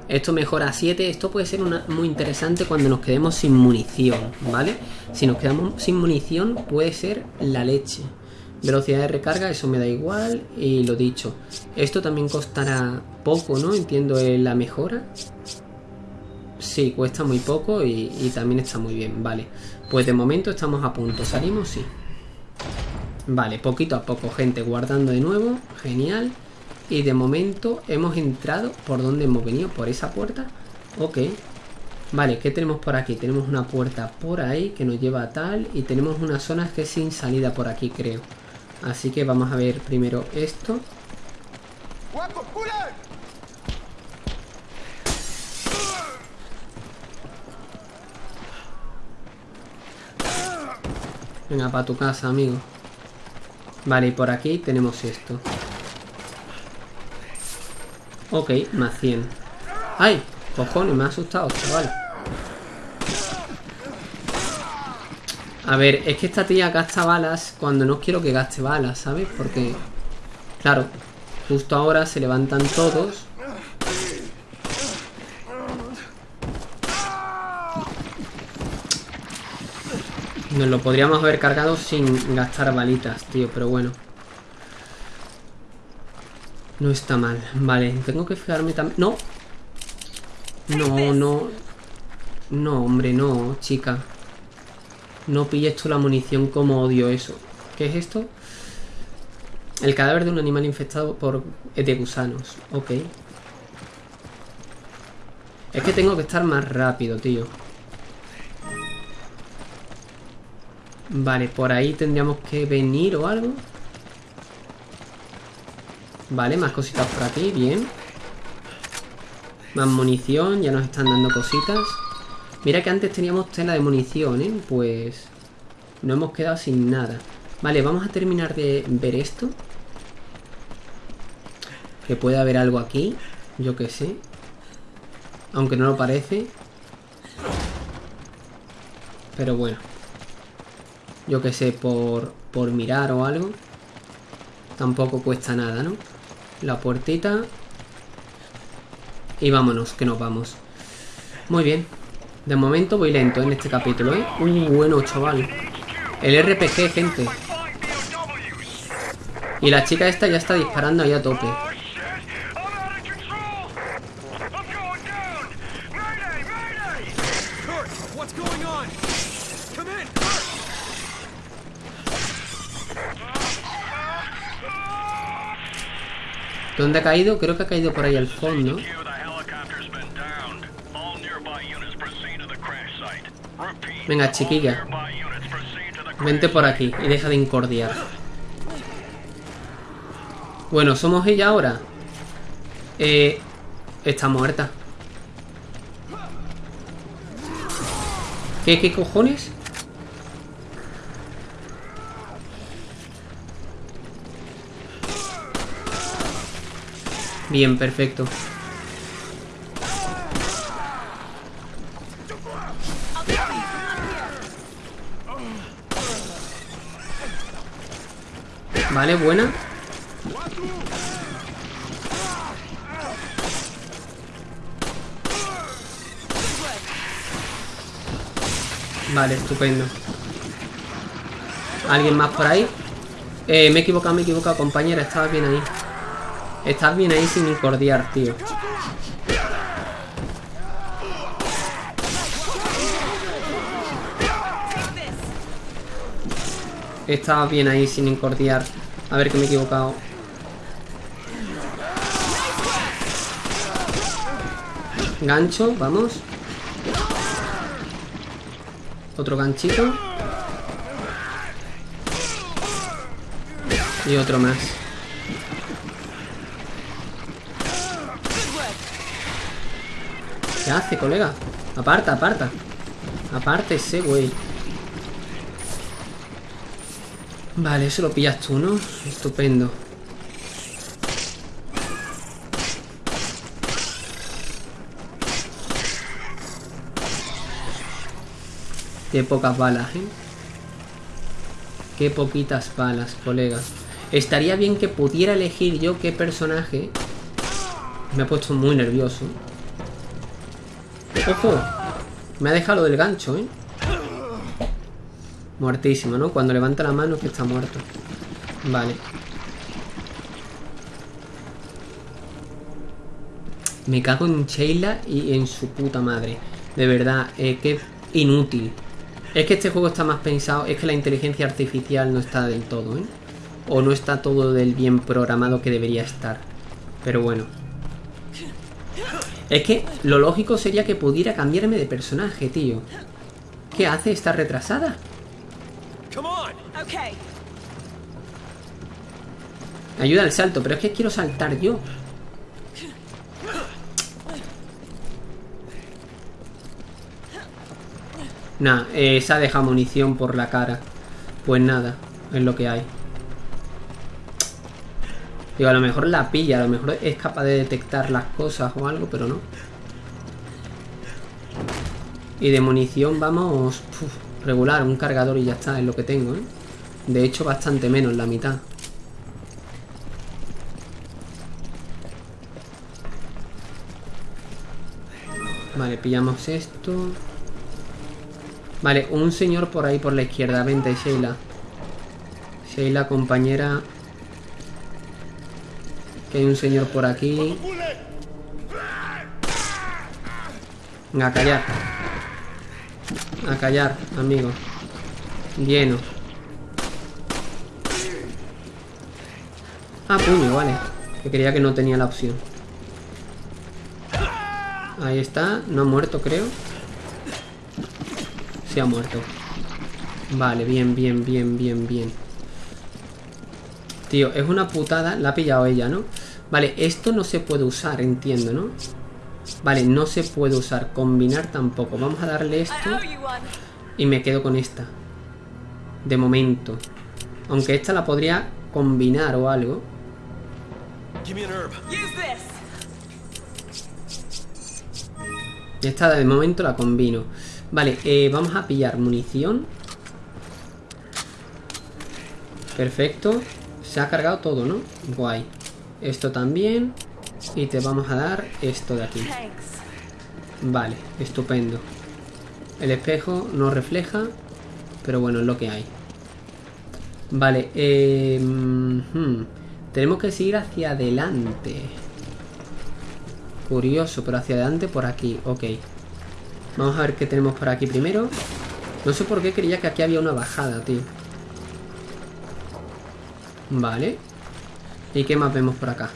Esto mejora a 7. Esto puede ser una- muy interesante cuando nos quedemos sin munición, ¿vale? Si nos quedamos sin munición, puede ser la leche. Velocidad de recarga, eso me da igual. Y lo dicho. Esto también costará poco, ¿no? Entiendo eh, la mejora. Sí, cuesta muy poco y, también está muy bien, vale. Pues de momento estamos a punto. ¿Salimos? Sí. Vale, poquito a poco, gente, guardando de nuevo. Genial. Y de momento hemos entrado por donde hemos venido, por esa puerta. Ok. Vale, ¿qué tenemos por aquí? Tenemos una puerta por ahí que nos lleva a tal. Y tenemos unas zonas que es sin salida por aquí, creo. Así que vamos a ver primero esto. Venga, para tu casa, amigo. Vale, y por aquí tenemos esto. Ok, más 100. ¡Ay! Cojones, me ha asustado, chaval. A ver, es que esta tía gasta balas cuando no quiero que gaste balas, ¿sabes? Porque, claro, justo ahora se levantan todos. Nos lo podríamos haber cargado sin gastar balitas, tío, pero bueno. No está mal. Vale, tengo que fijarme también... ¡No! No, no... No, hombre, no, chica. No pilles tú la munición como odio eso. ¿Qué es esto? El cadáver de un animal infectado por de gusanos. Ok. Es que tengo que estar más rápido, tío. Vale, por ahí tendríamos que venir o algo. Vale, más cositas por aquí, bien. Más munición, ya nos están dando cositas. Mira que antes teníamos tela de munición, ¿eh? Pues no hemos quedado sin nada. Vale, vamos a terminar de ver esto. Que puede haber algo aquí, yo que sé. Aunque no lo parece. Pero bueno. Yo que sé, por, por mirar o algo. Tampoco cuesta nada, ¿no? La puertita. Y vámonos, que nos vamos. Muy bien. De momento voy lento en este capítulo, ¿eh? Uh, bueno, chaval. El RPG, gente. Y la chica esta ya está disparando ahí a tope. ¿Dónde ha caído? Creo que ha caído por ahí al fondo. Venga, chiquilla. Vente por aquí y deja de incordiar. Bueno, ¿somos ella ahora? Eh... Está muerta. ¿Qué, qué cojones? Bien, perfecto. Vale, buena. Vale, estupendo. ¿Alguien más por ahí? Eh, me he equivocado, me he equivocado, compañera. Estabas bien ahí. Estás bien ahí sin incordiar, tío. Estaba bien ahí sin incordiar. A ver que me he equivocado. Gancho, vamos. Otro ganchito. Y otro más. ¿Qué hace, colega? Aparta, aparta. Apártese, güey. Vale, eso lo pillas tú, ¿no? Estupendo. Qué pocas balas, ¿eh? Qué poquitas balas, colega. Estaría bien que pudiera elegir yo qué personaje. Me ha puesto muy nervioso. ¡Ojo! Me ha dejado del gancho, ¿eh? Muertísimo, ¿no? Cuando levanta la mano es que está muerto. Vale. Me cago en Sheila y en su puta madre. De verdad, eh, qué inútil. Es que este juego está más pensado, es que la inteligencia artificial no está del todo, ¿eh? O no está todo del bien programado que debería estar. Pero bueno. Es que lo lógico sería que pudiera cambiarme de personaje, tío. ¿Qué hace? ¿Está retrasada? Ayuda al salto, pero es que quiero saltar yo. Nah, se ha dejado munición por la cara. Pues nada, es lo que hay. Digo, a lo mejor la pilla, a lo mejor es capaz de detectar las cosas o algo, pero no. Y de munición vamos... regular, un cargador y ya está, es lo que tengo, ¿eh? De hecho, bastante menos, la mitad. Vale, pillamos esto. Vale, un señor por ahí por la izquierda. Vente, Sheila. Sheila, compañera. Que hay un señor por aquí. A callar. A callar, amigo. Lleno. Ah, puño, vale. Que creía que no tenía la opción. Ahí está. No ha muerto, creo. Sí ha muerto. Vale, bien, bien, bien, bien, bien. Tío, es una putada. La ha pillado ella, ¿no? Vale, esto no se puede usar, entiendo, ¿no? Vale, no se puede usar. Combinar tampoco. Vamos a darle esto. Y me quedo con esta. De momento. Aunque esta la podría combinar o algo. Give me an herb. Use this. Esta de momento la combino. Vale, eh, vamos a pillar munición. Perfecto. Se ha cargado todo, ¿no? Guay. Esto también. Y te vamos a dar esto de aquí. Vale, estupendo. El espejo no refleja, pero bueno, es lo que hay. Vale, eh, hmm, tenemos que seguir hacia adelante. Curioso, pero hacia adelante por aquí, ok. Vamos a ver qué tenemos por aquí primero. No sé por qué creía que aquí había una bajada, tío. Vale. ¿Y qué más vemos por acá?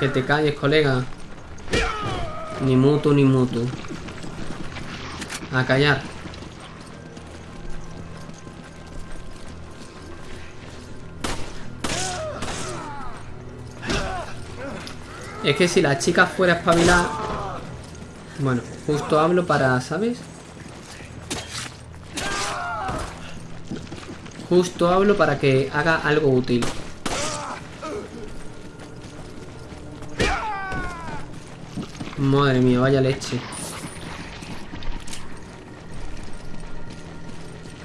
Que te calles, colega. Ni mutu, ni mutu. A callar. Es que si la chica fuera espabilada... Bueno, justo hablo para, ¿sabes? Justo hablo para que haga algo útil. Madre mía, vaya leche.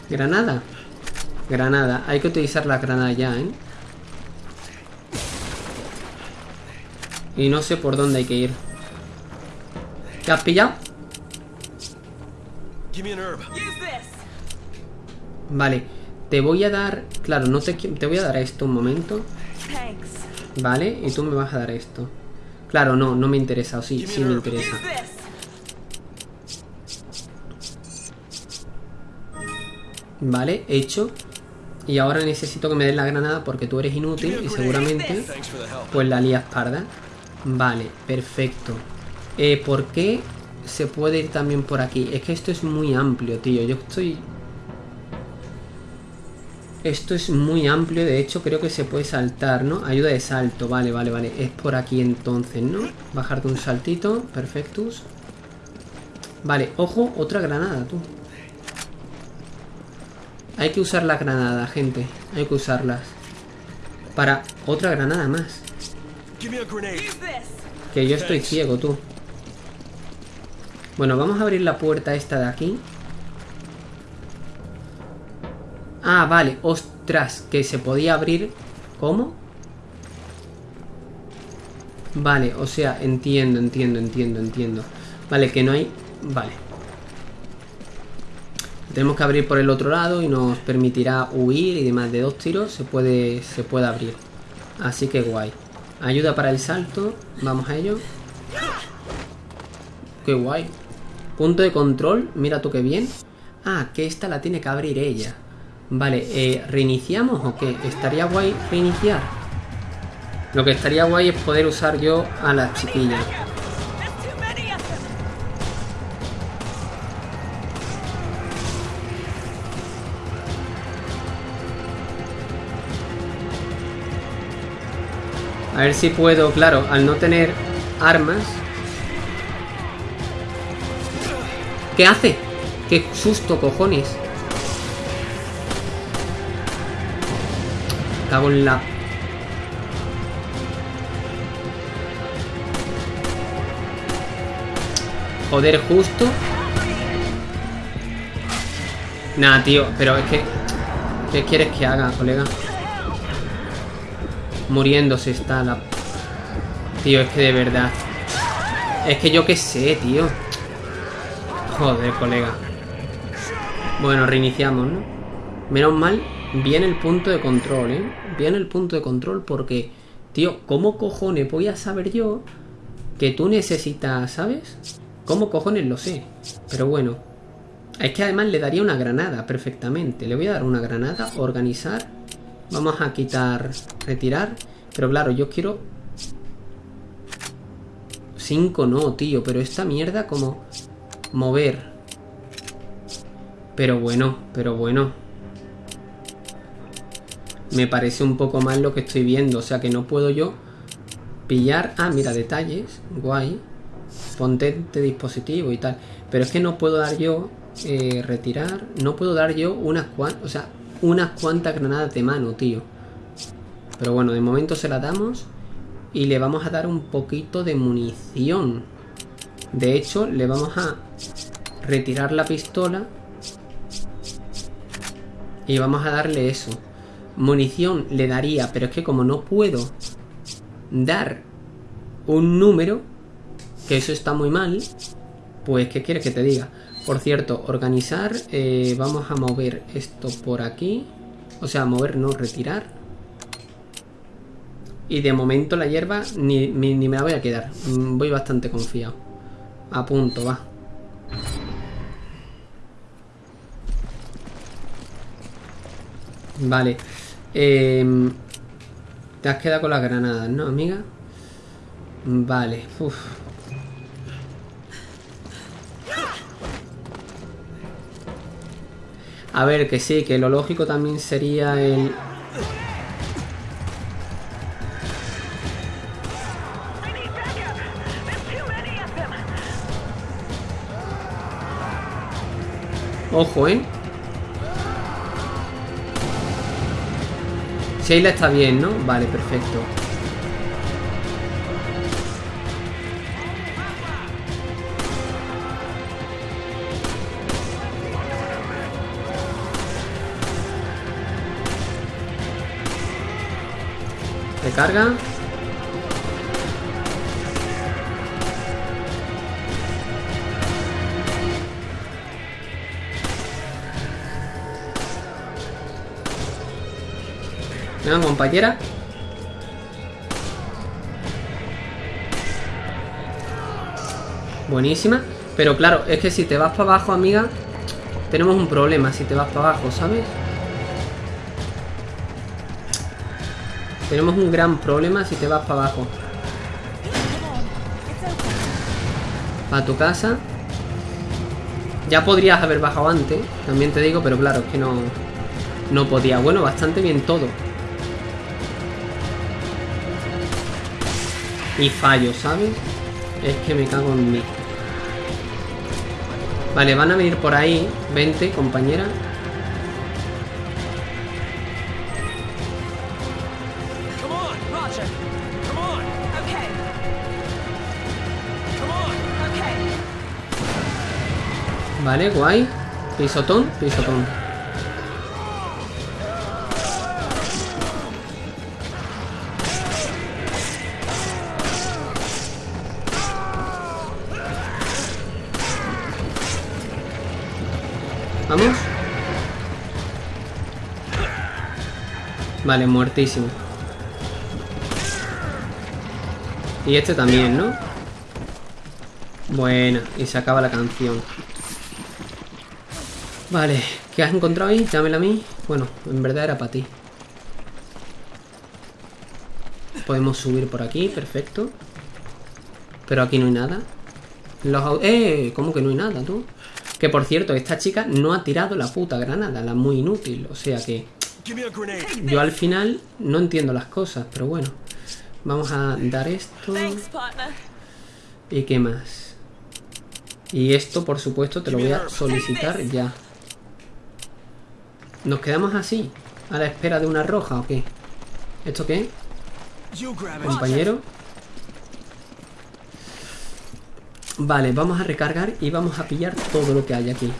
Granada. Granada. Hay que utilizar la granada ya, ¿eh? Y no sé por dónde hay que ir. ¿Te has pillado? Vale. Te voy a dar... Claro, no te, te voy a dar esto un momento. Thanks. Vale, y tú me vas a dar esto. Claro, no, no me interesa. O sí, sí me interesa. Vale, hecho. Y ahora necesito que me des la granada porque tú eres inútil y seguramente pues la lías parda. Vale, perfecto. Eh, ¿Por qué se puede ir también por aquí? Es que esto es muy amplio, tío. Yo estoy... Esto es muy amplio, de hecho creo que se puede saltar, ¿no? Ayuda de salto, vale, vale, vale. Es por aquí entonces, ¿no? Bajarte un saltito, perfectus. Vale, ojo, otra granada, tú. Hay que usar la granada, gente. Hay que usarlas. Para otra granada más. Que yo estoy ciego, tú. Bueno, vamos a abrir la puerta esta de aquí. Ah, vale. Ostras, que se podía abrir... ¿Cómo? Vale, o sea, entiendo, entiendo, entiendo, entiendo. Vale, que no hay... Vale. Tenemos que abrir por el otro lado y nos permitirá huir y demás. De dos tiros se puede, se puede abrir. Así que guay. Ayuda para el salto. Vamos a ello. Qué guay. Punto de control. Mira tú qué bien. Ah, que esta la tiene que abrir ella. Vale, eh, ¿reiniciamos o qué? ¿Estaría guay reiniciar? Lo que estaría guay es poder usar yo a las chiquillas. A ver si puedo, claro, al no tener armas. ¿Qué hace? ¡Qué susto, cojones! Cago en la... Joder, justo. Nah, tío, pero es que... ¿Qué quieres que haga, colega? Muriéndose está la... Tío, es que de verdad... Es que yo qué sé, tío. Joder, colega. Bueno, reiniciamos, ¿no? Menos mal, viene el punto de control, ¿eh? Viene el punto de control porque... Tío, ¿cómo cojones voy a saber yo que tú necesitas, ¿sabes? ¿Cómo cojones lo sé? Pero bueno. Es que además le daría una granada perfectamente. Le voy a dar una granada, organizar. Vamos a quitar, retirar. Pero claro, yo quiero... 5 no, tío. Pero esta mierda como... Mover. Pero bueno, pero bueno. Me parece un poco mal lo que estoy viendo. O sea que no puedo yo pillar... Ah, mira, detalles. Guay. Potente dispositivo y tal. Pero es que no puedo dar yo... eh, retirar. No puedo dar yo unas cuantas... O sea, unas cuantas granadas de mano, tío. Pero bueno, de momento se la damos. Y le vamos a dar un poquito de munición. De hecho, le vamos a retirar la pistola. Y vamos a darle eso. Munición le daría, pero es que como no puedo dar un número, que eso está muy mal, pues ¿qué quieres que te diga? Por cierto, organizar, eh, vamos a mover esto por aquí. O sea, mover, no, retirar. Y de momento la hierba ni, ni- me la voy a quedar. Mm, Voy bastante confiado. A punto, va. Vale. Em, te has quedado con las granadas, ¿no, amiga? Vale. Uf. A ver, que sí, que lo lógico también sería el... Ojo, ¿eh? Sheila está bien, ¿no? Vale, perfecto. Recarga. Venga, compañera. Buenísima. Pero claro, es que si te vas para abajo, amiga, tenemos un problema si te vas para abajo, ¿sabes? Tenemos un gran problema si te vas para abajo. Para tu casa. Ya podrías haber bajado antes, también te digo, pero claro, es que no, no podía. Bueno, bastante bien todo. Y fallo, ¿sabes? Es que me cago en mí. Vale, van a venir por ahí. Vente, compañera. Vale, guay. Pisotón, pisotón. Vamos. Vale, muertísimo. Y este también, ¿no? Buena, y se acaba la canción. Vale, ¿qué has encontrado ahí? Dámela a mí. Bueno, en verdad era para ti. Podemos subir por aquí, perfecto. Pero aquí no hay nada. Los ¡Eh! ¿Cómo que no hay nada, tú? Que por cierto, esta chica no ha tirado la puta granada, la muy inútil. O sea que yo al final no entiendo las cosas, pero bueno. Vamos a dar esto. ¿Y qué más? Y esto, por supuesto, te lo voy a solicitar ya. ¿Nos quedamos así? ¿A la espera de una roja o qué? ¿Esto qué? Compañero. Vale, vamos a recargar y vamos a pillar todo lo que hay aquí.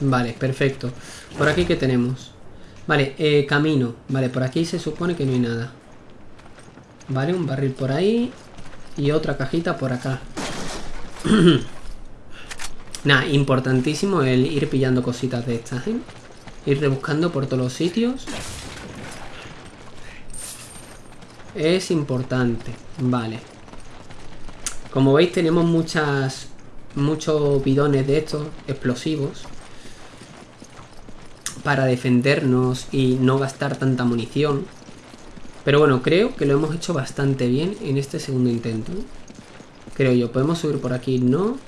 Vale, perfecto. ¿Por aquí qué tenemos? Vale, eh, camino. Vale, por aquí se supone que no hay nada. Vale, un barril por ahí. Y otra cajita por acá. Nada, importantísimo el ir pillando cositas de estas, ¿eh? Ir rebuscando por todos los sitios. Es importante. Vale. Como veis tenemos muchas... Muchos bidones de estos explosivos. Para defendernos y no gastar tanta munición. Pero bueno, creo que lo hemos hecho bastante bien en este segundo intento. Creo yo. Podemos subir por aquí, no.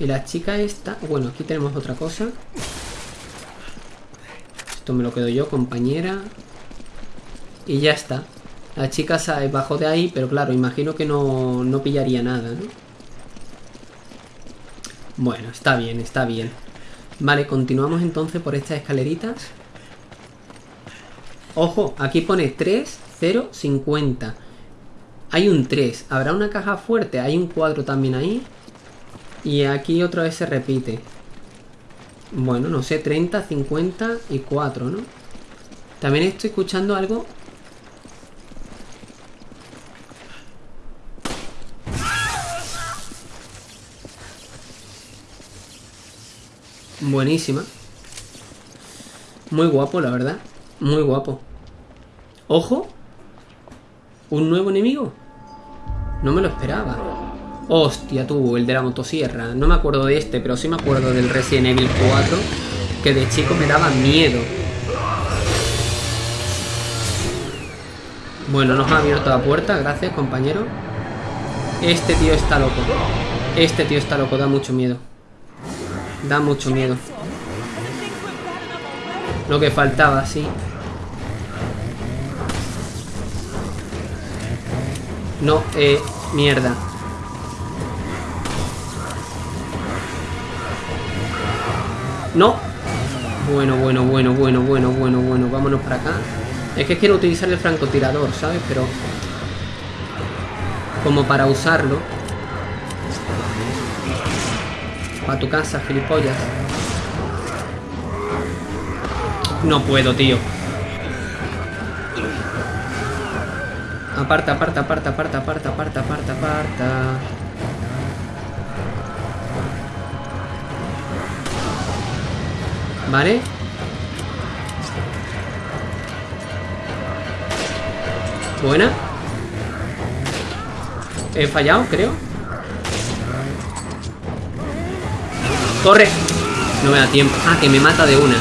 Y la chica esta... Bueno, aquí tenemos otra cosa. Esto me lo quedo yo, compañera. Y ya está. La chica se bajó de ahí, pero claro, imagino que no, no pillaría nada, ¿no? Bueno, está bien, está bien. Vale, continuamos entonces por estas escaleritas. Ojo, aquí pone 3, 0, 50. Hay un 3. ¿Habrá una caja fuerte? Hay un 4 también ahí. Y aquí otra vez se repite. Bueno, no sé, 30, 50 y 4, ¿no? También estoy escuchando algo Buenísima. Muy guapo, la verdad. Muy guapo. Ojo. ¿Un nuevo enemigo? No me lo esperaba. Hostia, tú, el de la motosierra. No me acuerdo de este, pero sí me acuerdo del Resident Evil 4. Que de chico me daba miedo. Bueno, nos ha abierto la puerta. Gracias, compañero. Este tío está loco. Este tío está loco, da mucho miedo. Da mucho miedo. Lo que faltaba, sí. No, eh, mierda. No. Bueno, bueno, bueno, bueno, bueno, bueno, bueno. Vámonos para acá. Es que quiero utilizar el francotirador, ¿sabes? Pero... Como para usarlo. A tu casa, gilipollas. No puedo, tío. Aparta, aparta, aparta, aparta, aparta, aparta, aparta, aparta. Vale. Buena. He fallado, creo. ¡Corre! No me da tiempo. Ah, que me mata de una.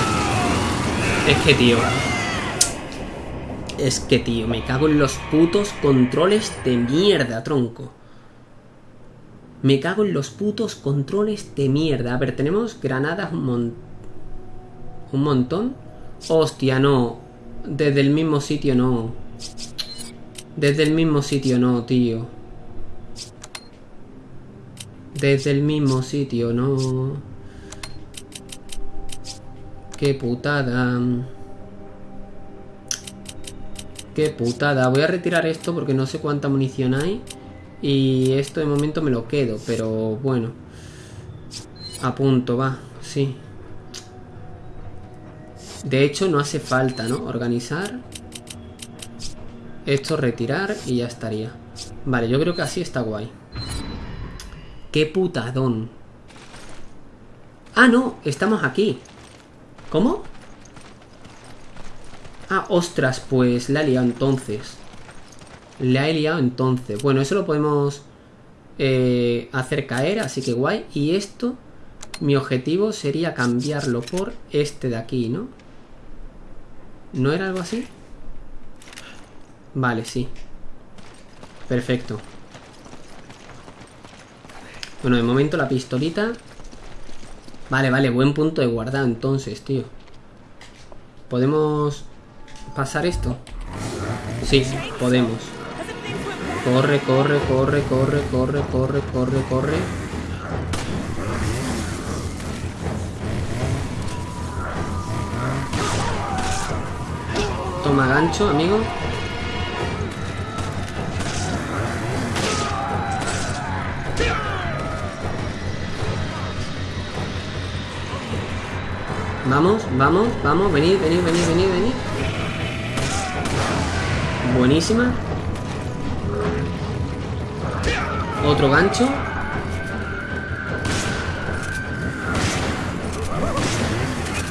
Es que, tío. Es que, tío, me cago en los putos controles de mierda, tronco. Me cago en los putos controles de mierda. A ver, tenemos granadas un montón. Un montón. Hostia, no. Desde el mismo sitio no. Desde el mismo sitio no, tío. Desde el mismo sitio no. Qué putada. Qué putada. Voy a retirar esto porque no sé cuánta munición hay. Y esto de momento me lo quedo, pero bueno. A punto, va. Sí. De hecho, no hace falta, ¿no? Organizar. Esto retirar y ya estaría. Vale, yo creo que así está guay. ¡Qué putadón! Ah, no, estamos aquí. ¿Cómo? Ah, ostras, pues la he liado entonces. La he liado entonces. Bueno, eso lo podemos eh, hacer caer, así que guay. Y esto, mi objetivo sería cambiarlo por este de aquí, ¿no? ¿No era algo así? Vale, sí. Perfecto. Bueno, de momento la pistolita. Vale, vale, buen punto de guardar entonces, tío. ¿Podemos pasar esto? Sí, podemos. Corre, corre, corre, corre, corre, corre, corre, corre. Toma gancho, amigo. Vamos, vamos, vamos, venid, venid, venid, venid, venid. Buenísima. Otro gancho.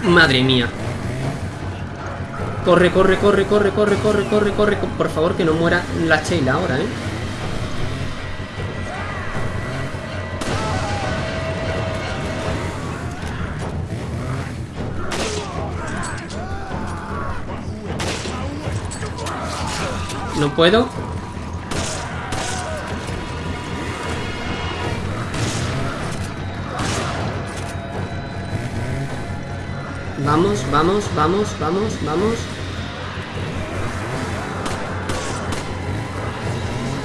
Madre mía. Corre, corre, corre, corre, corre, corre, corre, corre. Por favor, que no muera la Sheila ahora, ¿eh? No puedo. Vamos, vamos, vamos, vamos, vamos.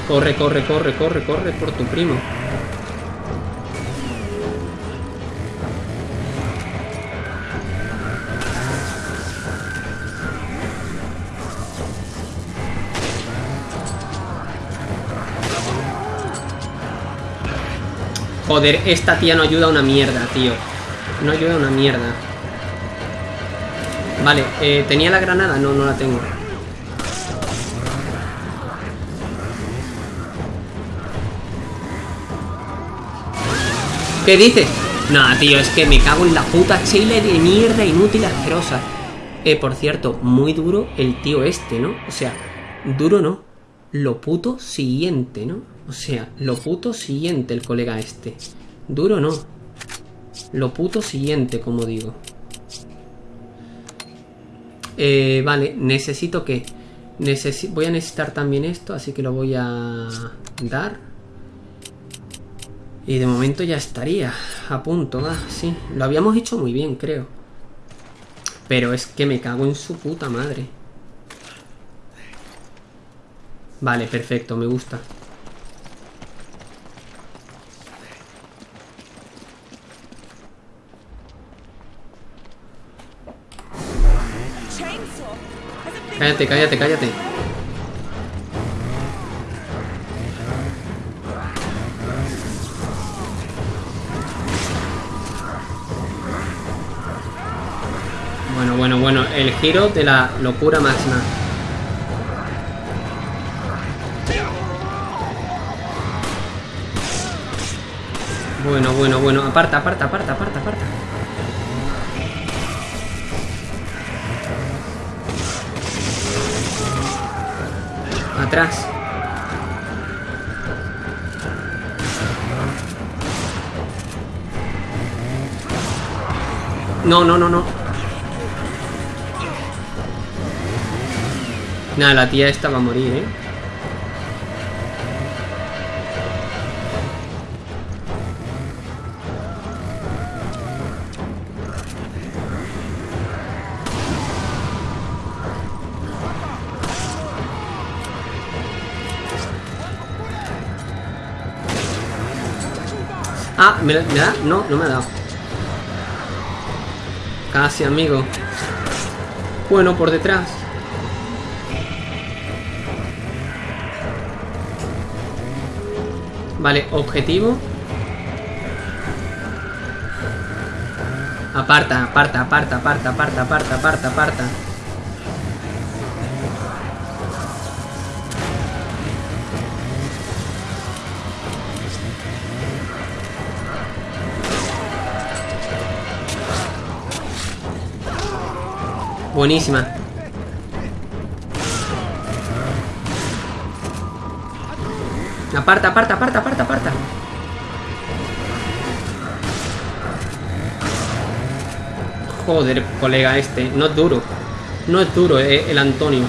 Corre, corre, corre, corre, corre por tu primo. Joder, esta tía no ayuda a una mierda, tío. No ayuda a una mierda. Vale, eh, ¿tenía la granada? No, no la tengo. ¿Qué dice? Nah, tío, es que me cago en la puta chile de mierda inútil asquerosa. Eh, por cierto, muy duro el tío este, ¿no? O sea, duro no. Lo puto siguiente, ¿no? O sea, lo puto siguiente el colega este. Duro no. Lo puto siguiente, como digo. Eh, vale, necesito que... Necesi voy a necesitar también esto, así que lo voy a dar. Y de momento ya estaría a punto, va, sí. Lo habíamos hecho muy bien, creo. Pero es que me cago en su puta madre. Vale, perfecto, me gusta. Cállate, cállate, cállate. Bueno, bueno, bueno. El giro de la locura máxima. Bueno, bueno, bueno. Aparta, aparta, aparta, aparta, aparta. Atrás. No, no, no, no. Nada, la tía esta va a morir, ¿eh? Ah, ¿me, me da? No, no me ha dado. Casi, amigo. Bueno, por detrás. Vale, objetivo. Aparta, aparta, aparta, aparta, aparta, aparta, aparta, aparta. Buenísima. Aparta, aparta, aparta, aparta, aparta. Joder, colega este. No es duro. No es duro eh, el Antonio.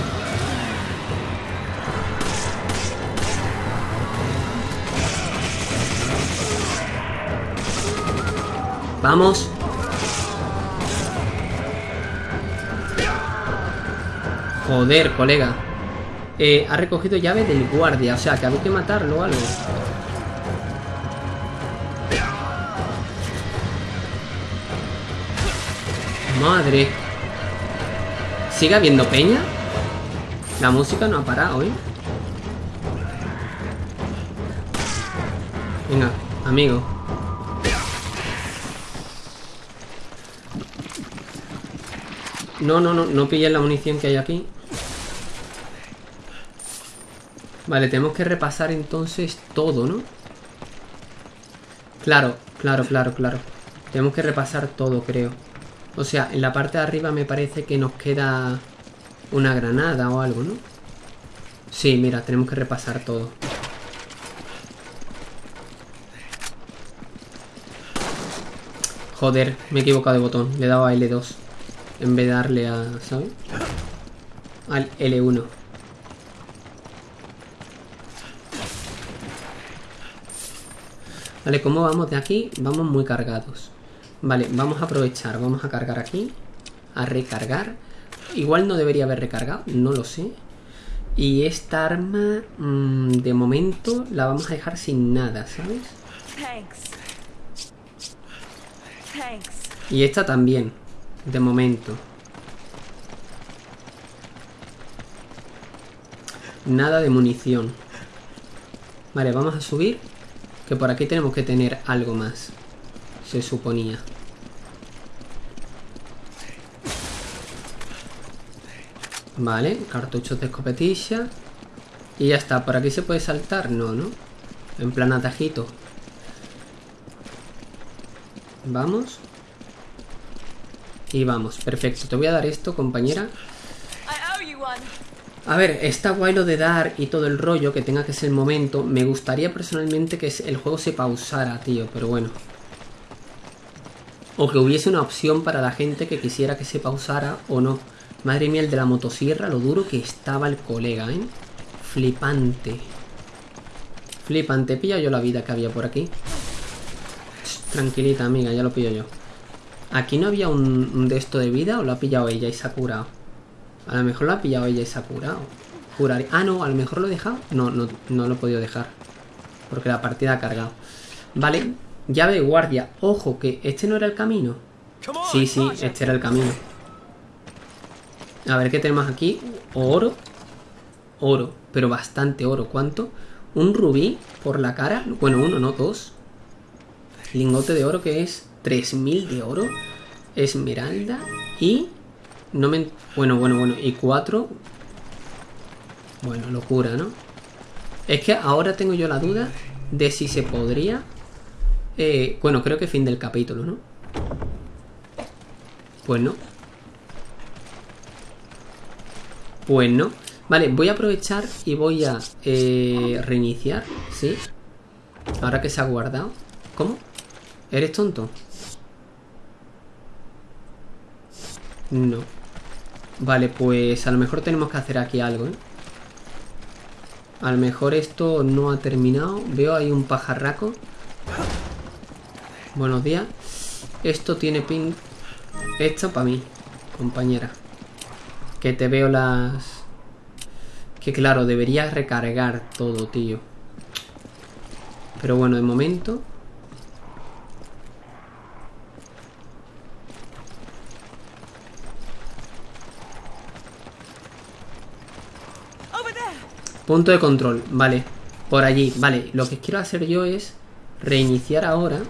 Vamos. Joder, colega. Eh, ha recogido llave del guardia. O sea, que había que matarlo o algo. Madre. ¿Sigue habiendo peña? La música no ha parado, ¿eh? Venga, amigo. No, no, no, no pilles la munición que hay aquí. Vale, tenemos que repasar entonces todo, ¿no? Claro, claro, claro, claro. Tenemos que repasar todo, creo. O sea, en la parte de arriba me parece que nos queda una granada o algo, ¿no? Sí, mira, tenemos que repasar todo. Joder, me he equivocado de botón. Le he dado a L2. En vez de darle a... ¿Sabes? Al L1. Vale, ¿cómo vamos de aquí? Vamos muy cargados. Vale, vamos a aprovechar. Vamos a cargar aquí. A recargar. Igual no debería haber recargado. No lo sé. Y esta arma, mm, de momento, la vamos a dejar sin nada, ¿sabes? Thanks. Thanks. Y esta también, de momento. Nada de munición. Vale, vamos a subir. Que por aquí tenemos que tener algo más. Se suponía. Vale, cartuchos de escopetilla. Y ya está, por aquí se puede saltar, no, ¿no? En plan atajito. Vamos. Y vamos, perfecto. Te voy a dar esto, compañera. A ver, está guay lo de dar y todo el rollo, que tenga que ser el momento. Me gustaría personalmente que el juego se pausara, tío, pero bueno. O que hubiese una opción para la gente que quisiera que se pausara o no. Madre mía, el de la motosierra, lo duro que estaba el colega, ¿eh? Flipante. Flipante. Pilla yo la vida que había por aquí. Tranquilita, amiga, ya lo pillo yo. ¿Aquí no había un, un de esto de vida o lo ha pillado ella y se ha curado? A lo mejor lo ha pillado ella y se ha curado. Juraría- Ah, no, a lo mejor lo he dejado. No, no, no lo he podido dejar. Porque la partida ha cargado. Vale, llave de guardia. Ojo, que este no era el camino. Sí, sí, este era el camino. A ver qué tenemos aquí. Oro. Oro, pero bastante oro. ¿Cuánto? Un rubí por la cara. Bueno, uno, no, dos. Lingote de oro que es 3000 de oro. Esmeralda. Y. No me. Bueno, bueno, bueno. Y cuatro. Bueno, locura, ¿no? Es que ahora tengo yo la duda de si se podría. eh, bueno, creo que fin del capítulo, ¿no? Pues no. Pues no. Vale, voy a aprovechar y voy a eh, reiniciar. ¿Sí? Ahora que se ha guardado. ¿Cómo? ¿Eres tonto? No. Vale, pues a lo mejor tenemos que hacer aquí algo, ¿eh? A lo mejor esto no ha terminado. Veo ahí un pajarraco. Buenos días. Esto tiene pin... Esto para mí, compañera. Que te veo las... Que claro, debería recargar todo, tío. Pero bueno, de momento... Punto de control, vale. Por allí, vale. Lo que quiero hacer yo es reiniciar ahora.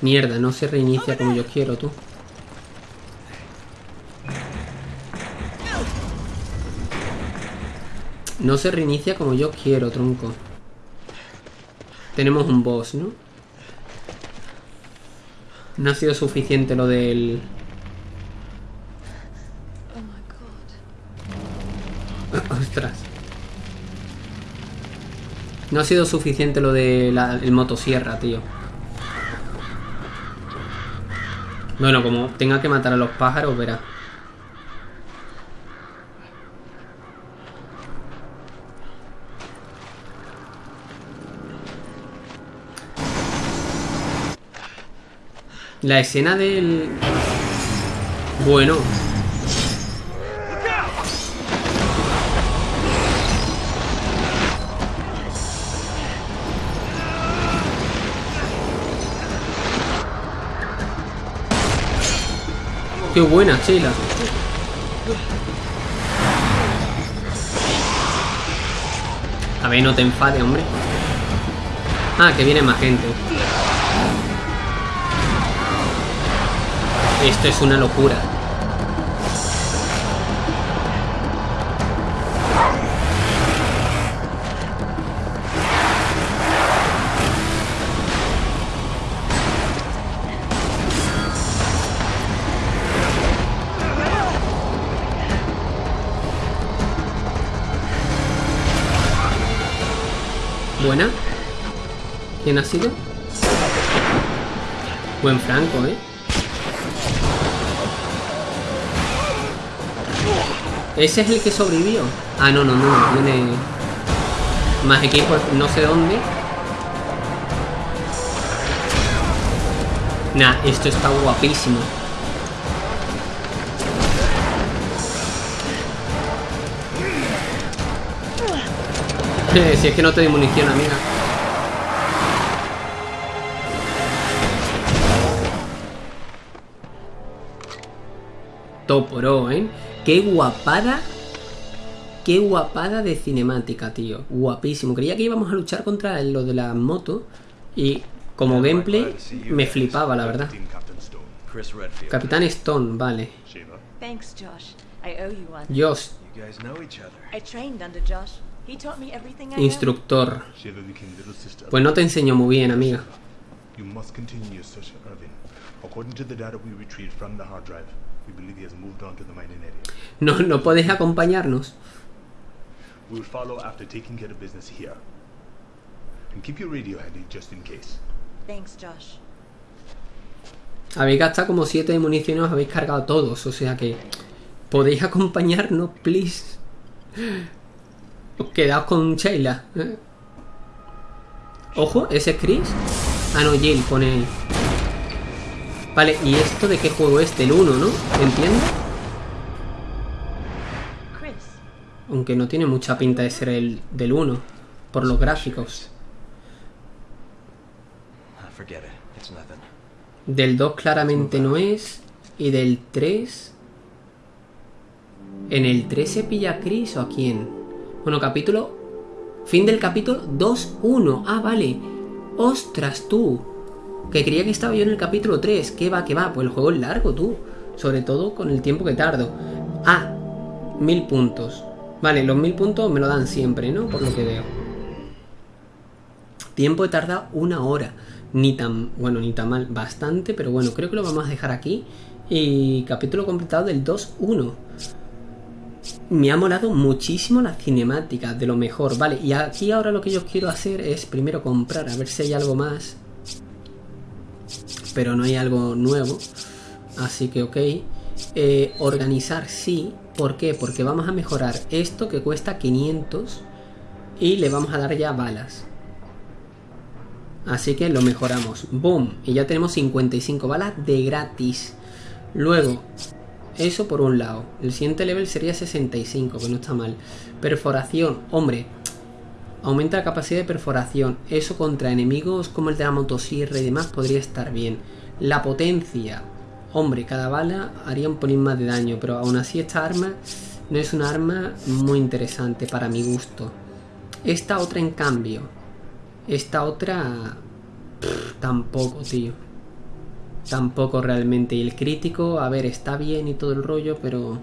Mierda, no se reinicia como yo quiero, tú. No se reinicia como yo quiero, tronco. Tenemos un boss, ¿no? No ha sido suficiente lo del... Ostras. No ha sido suficiente lo de la, el motosierra, tío. Bueno, como tenga que matar a los pájaros, verá. La escena del... Bueno, qué buena chela. A ver, no te enfades, hombre. Ah, que viene más gente. Esto es una locura. ¿Quién ha sido? Buen Franco, ¿eh? ¿Ese es el que sobrevivió? Ah, no, no, no. Tiene más equipos, no sé dónde. Nah, esto está guapísimo. si es que no te doy munición, amiga. Toporo, ¿eh? Qué guapada. Qué guapada de cinemática, tío. Guapísimo. Creía que íbamos a luchar contra lo de la moto. Y como gameplay me flipaba, la verdad. Capitán Stone, vale. Josh. I owe you one. Josh, you guys know each other. I trained under Josh. He taught me everything I know. instructor. Pues no te enseño muy bien, amiga. No, no puedes acompañarnos. We will follow after taking care of business here. And keep your radio handy just in case. Thanks, Josh. Habéis gastado como 7 de munición y os habéis cargado todos. O sea que. ¿Podéis acompañarnos, please? Os quedaos con Sheila. ¿eh? Ojo, ese es Chris. Ah, no, Jill pone. Vale, ¿y esto de qué juego es? Del 1, ¿no? ¿Entiendo? Chris, Aunque no tiene mucha pinta de ser el del 1. Por los gráficos. Ah, forget it. It's nothing. Del 2 claramente no es. Y del 3. ¿En el 3 se pilla a Chris o a quién? Bueno, capítulo. Fin del capítulo 2-1. Ah, vale. Ostras, tú. Que creía que estaba yo en el capítulo 3. ¿Qué va, qué va? Pues el juego es largo, tú. Sobre todo con el tiempo que tardo. Ah, mil puntos. Vale, los mil puntos me lo dan siempre, ¿no? Por lo que veo. Tiempo de tardar una hora. Ni tan, bueno, ni tan mal, bastante, pero bueno, creo que lo vamos a dejar aquí. Y capítulo completado del 2-1. Me ha molado muchísimo las cinemáticas, de lo mejor. Vale, y aquí ahora lo que yo quiero hacer es primero comprar, a ver si hay algo más. Pero no hay algo nuevo. Así que ok. Eh, organizar sí. ¿Por qué? Porque vamos a mejorar esto que cuesta 500 y le vamos a dar ya balas. Así que lo mejoramos. Boom. Y ya tenemos 55 balas de gratis. Luego, eso por un lado. El siguiente level sería 65, que no está mal. Perforación. Hombre, aumenta la capacidad de perforación. Eso contra enemigos como el de la motosierra y demás podría estar bien. La potencia. Hombre, cada bala haría un pelín más de daño, pero aún así esta arma no es una arma muy interesante para mi gusto. Esta otra en cambio. Esta otra... tampoco, tío. Tampoco realmente. Y el crítico, a ver, está bien y todo el rollo, pero...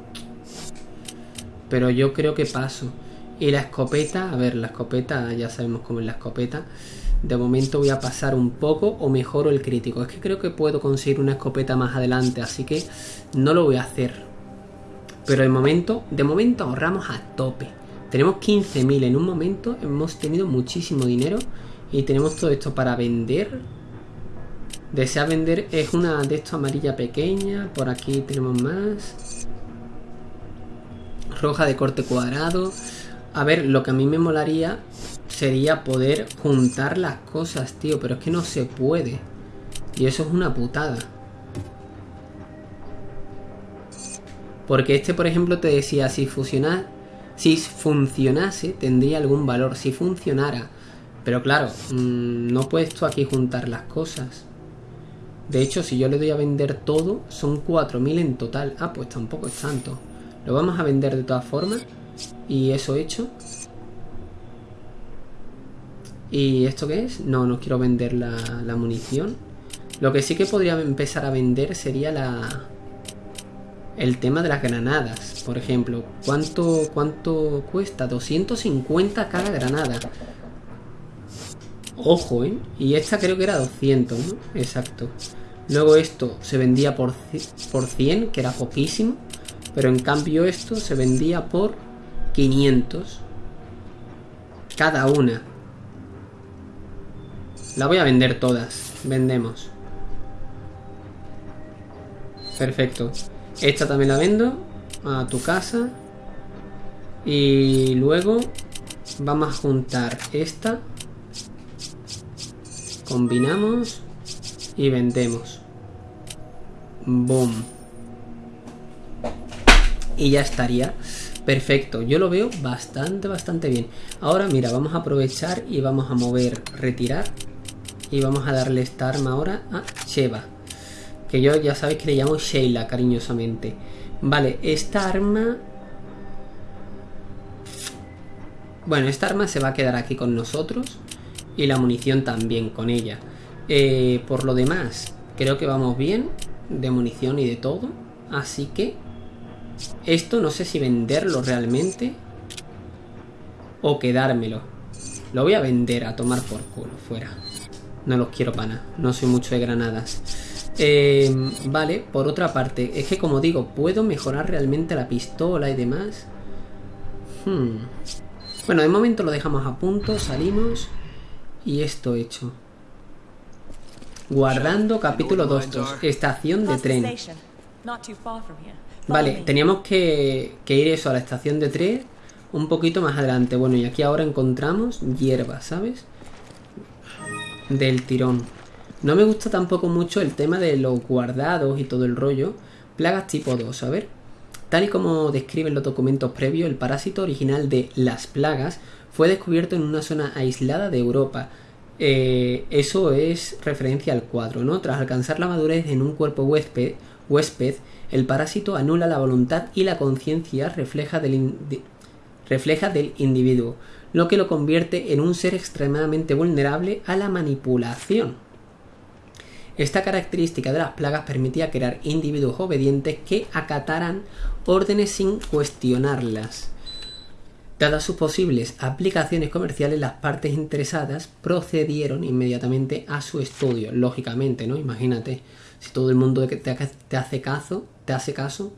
Pero yo creo que paso. Y la escopeta, a ver, la escopeta, ya sabemos cómo es la escopeta. De momento voy a pasar un poco o mejoro el crítico. Es que creo que puedo conseguir una escopeta más adelante, así que no lo voy a hacer. Pero de momento, de momento ahorramos a tope. Tenemos 15.000 en un momento, hemos tenido muchísimo dinero y tenemos todo esto para vender. Desea vender es una de esto amarilla pequeña, por aquí tenemos más. Roja de corte cuadrado. A ver, lo que a mí me molaría sería poder juntar las cosas, tío, pero es que no se puede. Y eso es una putada. Porque este, por ejemplo, te decía, si fusiona, si funcionase, tendría algún valor. Si funcionara. Pero claro, mmm, no puedes tú aquí juntar las cosas. De hecho, si yo le doy a vender todo, son 4.000 en total. Ah, pues tampoco es tanto. Lo vamos a vender de todas formas. Y eso hecho. ¿Y esto qué es? No, no quiero vender la, la munición. Lo que sí que podría empezar a vender sería la... El tema de las granadas, por ejemplo. ¿Cuánto, cuánto cuesta? 250 cada granada. Ojo, ¿eh? Y esta creo que era 200, ¿no? Exacto. Luego esto se vendía por, por 100, que era poquísimo. Pero en cambio esto se vendía por 500. Cada una. La voy a vender todas. Vendemos. Perfecto. Esta también la vendo. A tu casa. Y luego vamos a juntar esta. Combinamos. Y vendemos. Boom. Y ya estaría. Perfecto, yo lo veo bastante, bastante bien. Ahora mira, vamos a aprovechar y vamos a mover, retirar. Y vamos a darle esta arma ahora a Sheva. Que yo ya sabéis que le llamo Sheila cariñosamente. Vale, esta arma... Bueno, esta arma se va a quedar aquí con nosotros. Y la munición también con ella. Eh, por lo demás, creo que vamos bien. De munición y de todo. Así que... Esto no sé si venderlo realmente. O quedármelo. Lo voy a vender a tomar por culo. Fuera. No los quiero para nada. No soy mucho de granadas. Eh, vale, por otra parte, es que como digo, puedo mejorar realmente la pistola y demás. Hmm. Bueno, de momento lo dejamos a punto, salimos y esto hecho. Guardando capítulo 2, estación de the tren. Vale, teníamos que, que ir eso a la estación de tren un poquito más adelante. Bueno, y aquí ahora encontramos hierba, ¿sabes? Del tirón. No me gusta tampoco mucho el tema de los guardados y todo el rollo. Plagas tipo 2, a ver. Tal y como describen los documentos previos, el parásito original de las plagas fue descubierto en una zona aislada de Europa. Eh, eso es referencia al cuadro, ¿no? Tras alcanzar la madurez en un cuerpo huésped, huésped el parásito anula la voluntad y la conciencia refleja del, refleja del individuo, lo que lo convierte en un ser extremadamente vulnerable a la manipulación. Esta característica de las plagas permitía crear individuos obedientes que acataran órdenes sin cuestionarlas. Dadas sus posibles aplicaciones comerciales, las partes interesadas procedieron inmediatamente a su estudio. Lógicamente, ¿no? Imagínate, si todo el mundo te hace caso, te hace caso.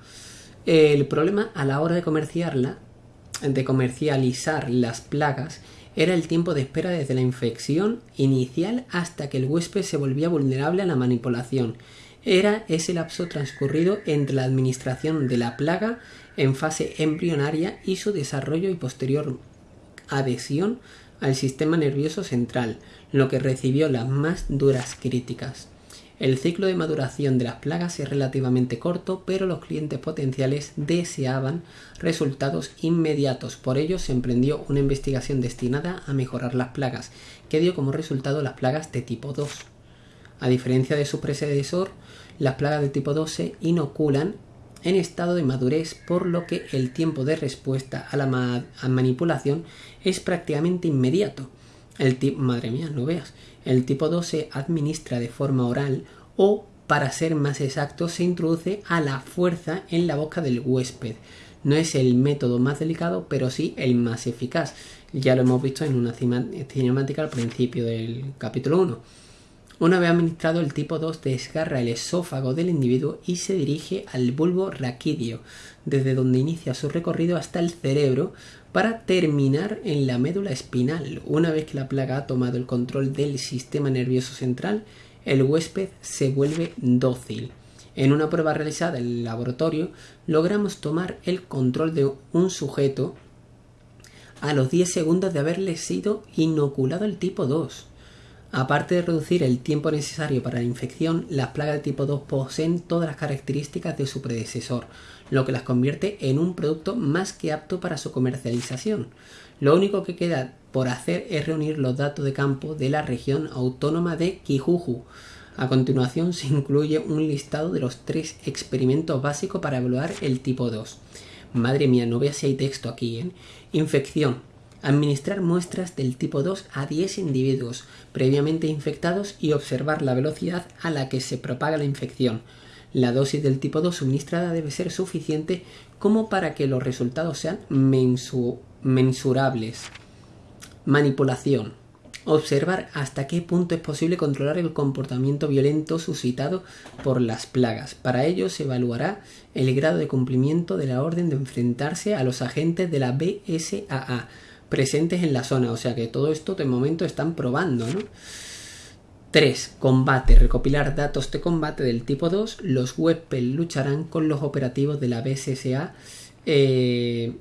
El problema a la hora de comerciarla, de comercializar las plagas, era el tiempo de espera desde la infección inicial hasta que el huésped se volvía vulnerable a la manipulación. Era ese lapso transcurrido entre la administración de la plaga en fase embrionaria y su desarrollo y posterior adhesión al sistema nervioso central, lo que recibió las más duras críticas. El ciclo de maduración de las plagas es relativamente corto, pero los clientes potenciales deseaban resultados inmediatos. Por ello se emprendió una investigación destinada a mejorar las plagas, que dio como resultado las plagas de tipo 2. A diferencia de su predecesor, las plagas de tipo 2 se inoculan en estado de madurez, por lo que el tiempo de respuesta a la manipulación es prácticamente inmediato. El tipo, madre mía, no veas. El tipo 2 se administra de forma oral o, para ser más exacto, se introduce a la fuerza en la boca del huésped. No es el método más delicado, pero sí el más eficaz. Ya lo hemos visto en una cinemática al principio del capítulo 1. Una vez administrado, el tipo 2 desgarra el esófago del individuo y se dirige al bulbo raquídeo, desde donde inicia su recorrido hasta el cerebro para terminar en la médula espinal. Una vez que la plaga ha tomado el control del sistema nervioso central, el huésped se vuelve dócil. En una prueba realizada en el laboratorio, logramos tomar el control de un sujeto a los 10 segundos de haberle sido inoculado el tipo 2. Aparte de reducir el tiempo necesario para la infección, las plagas de tipo 2 poseen todas las características de su predecesor, lo que las convierte en un producto más que apto para su comercialización. Lo único que queda por hacer es reunir los datos de campo de la región autónoma de Kijuju. A continuación se incluye un listado de los tres experimentos básicos para evaluar el tipo 2. Madre mía, no veas si hay texto aquí, ¿eh? Infección. Administrar muestras del tipo 2 a 10 individuos previamente infectados y observar la velocidad a la que se propaga la infección. La dosis del tipo 2 suministrada debe ser suficiente como para que los resultados sean mensu- mensurables. Manipulación. Observar hasta qué punto es posible controlar el comportamiento violento suscitado por las plagas. Para ello se evaluará el grado de cumplimiento de la orden de enfrentarse a los agentes de la BSAA presentes en la zona. O sea que todo esto de momento están probando, ¿no? 3. Combate. Recopilar datos de combate del tipo 2. Los Webpel lucharán con los operativos de la BSSA eh,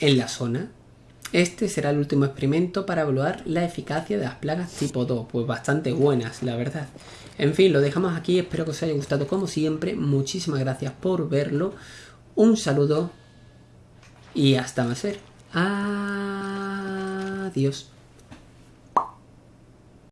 en la zona. Este será el último experimento para evaluar la eficacia de las plagas tipo 2. Pues bastante buenas, la verdad. En fin, lo dejamos aquí. Espero que os haya gustado como siempre. Muchísimas gracias por verlo. Un saludo y hasta más ver. Adiós.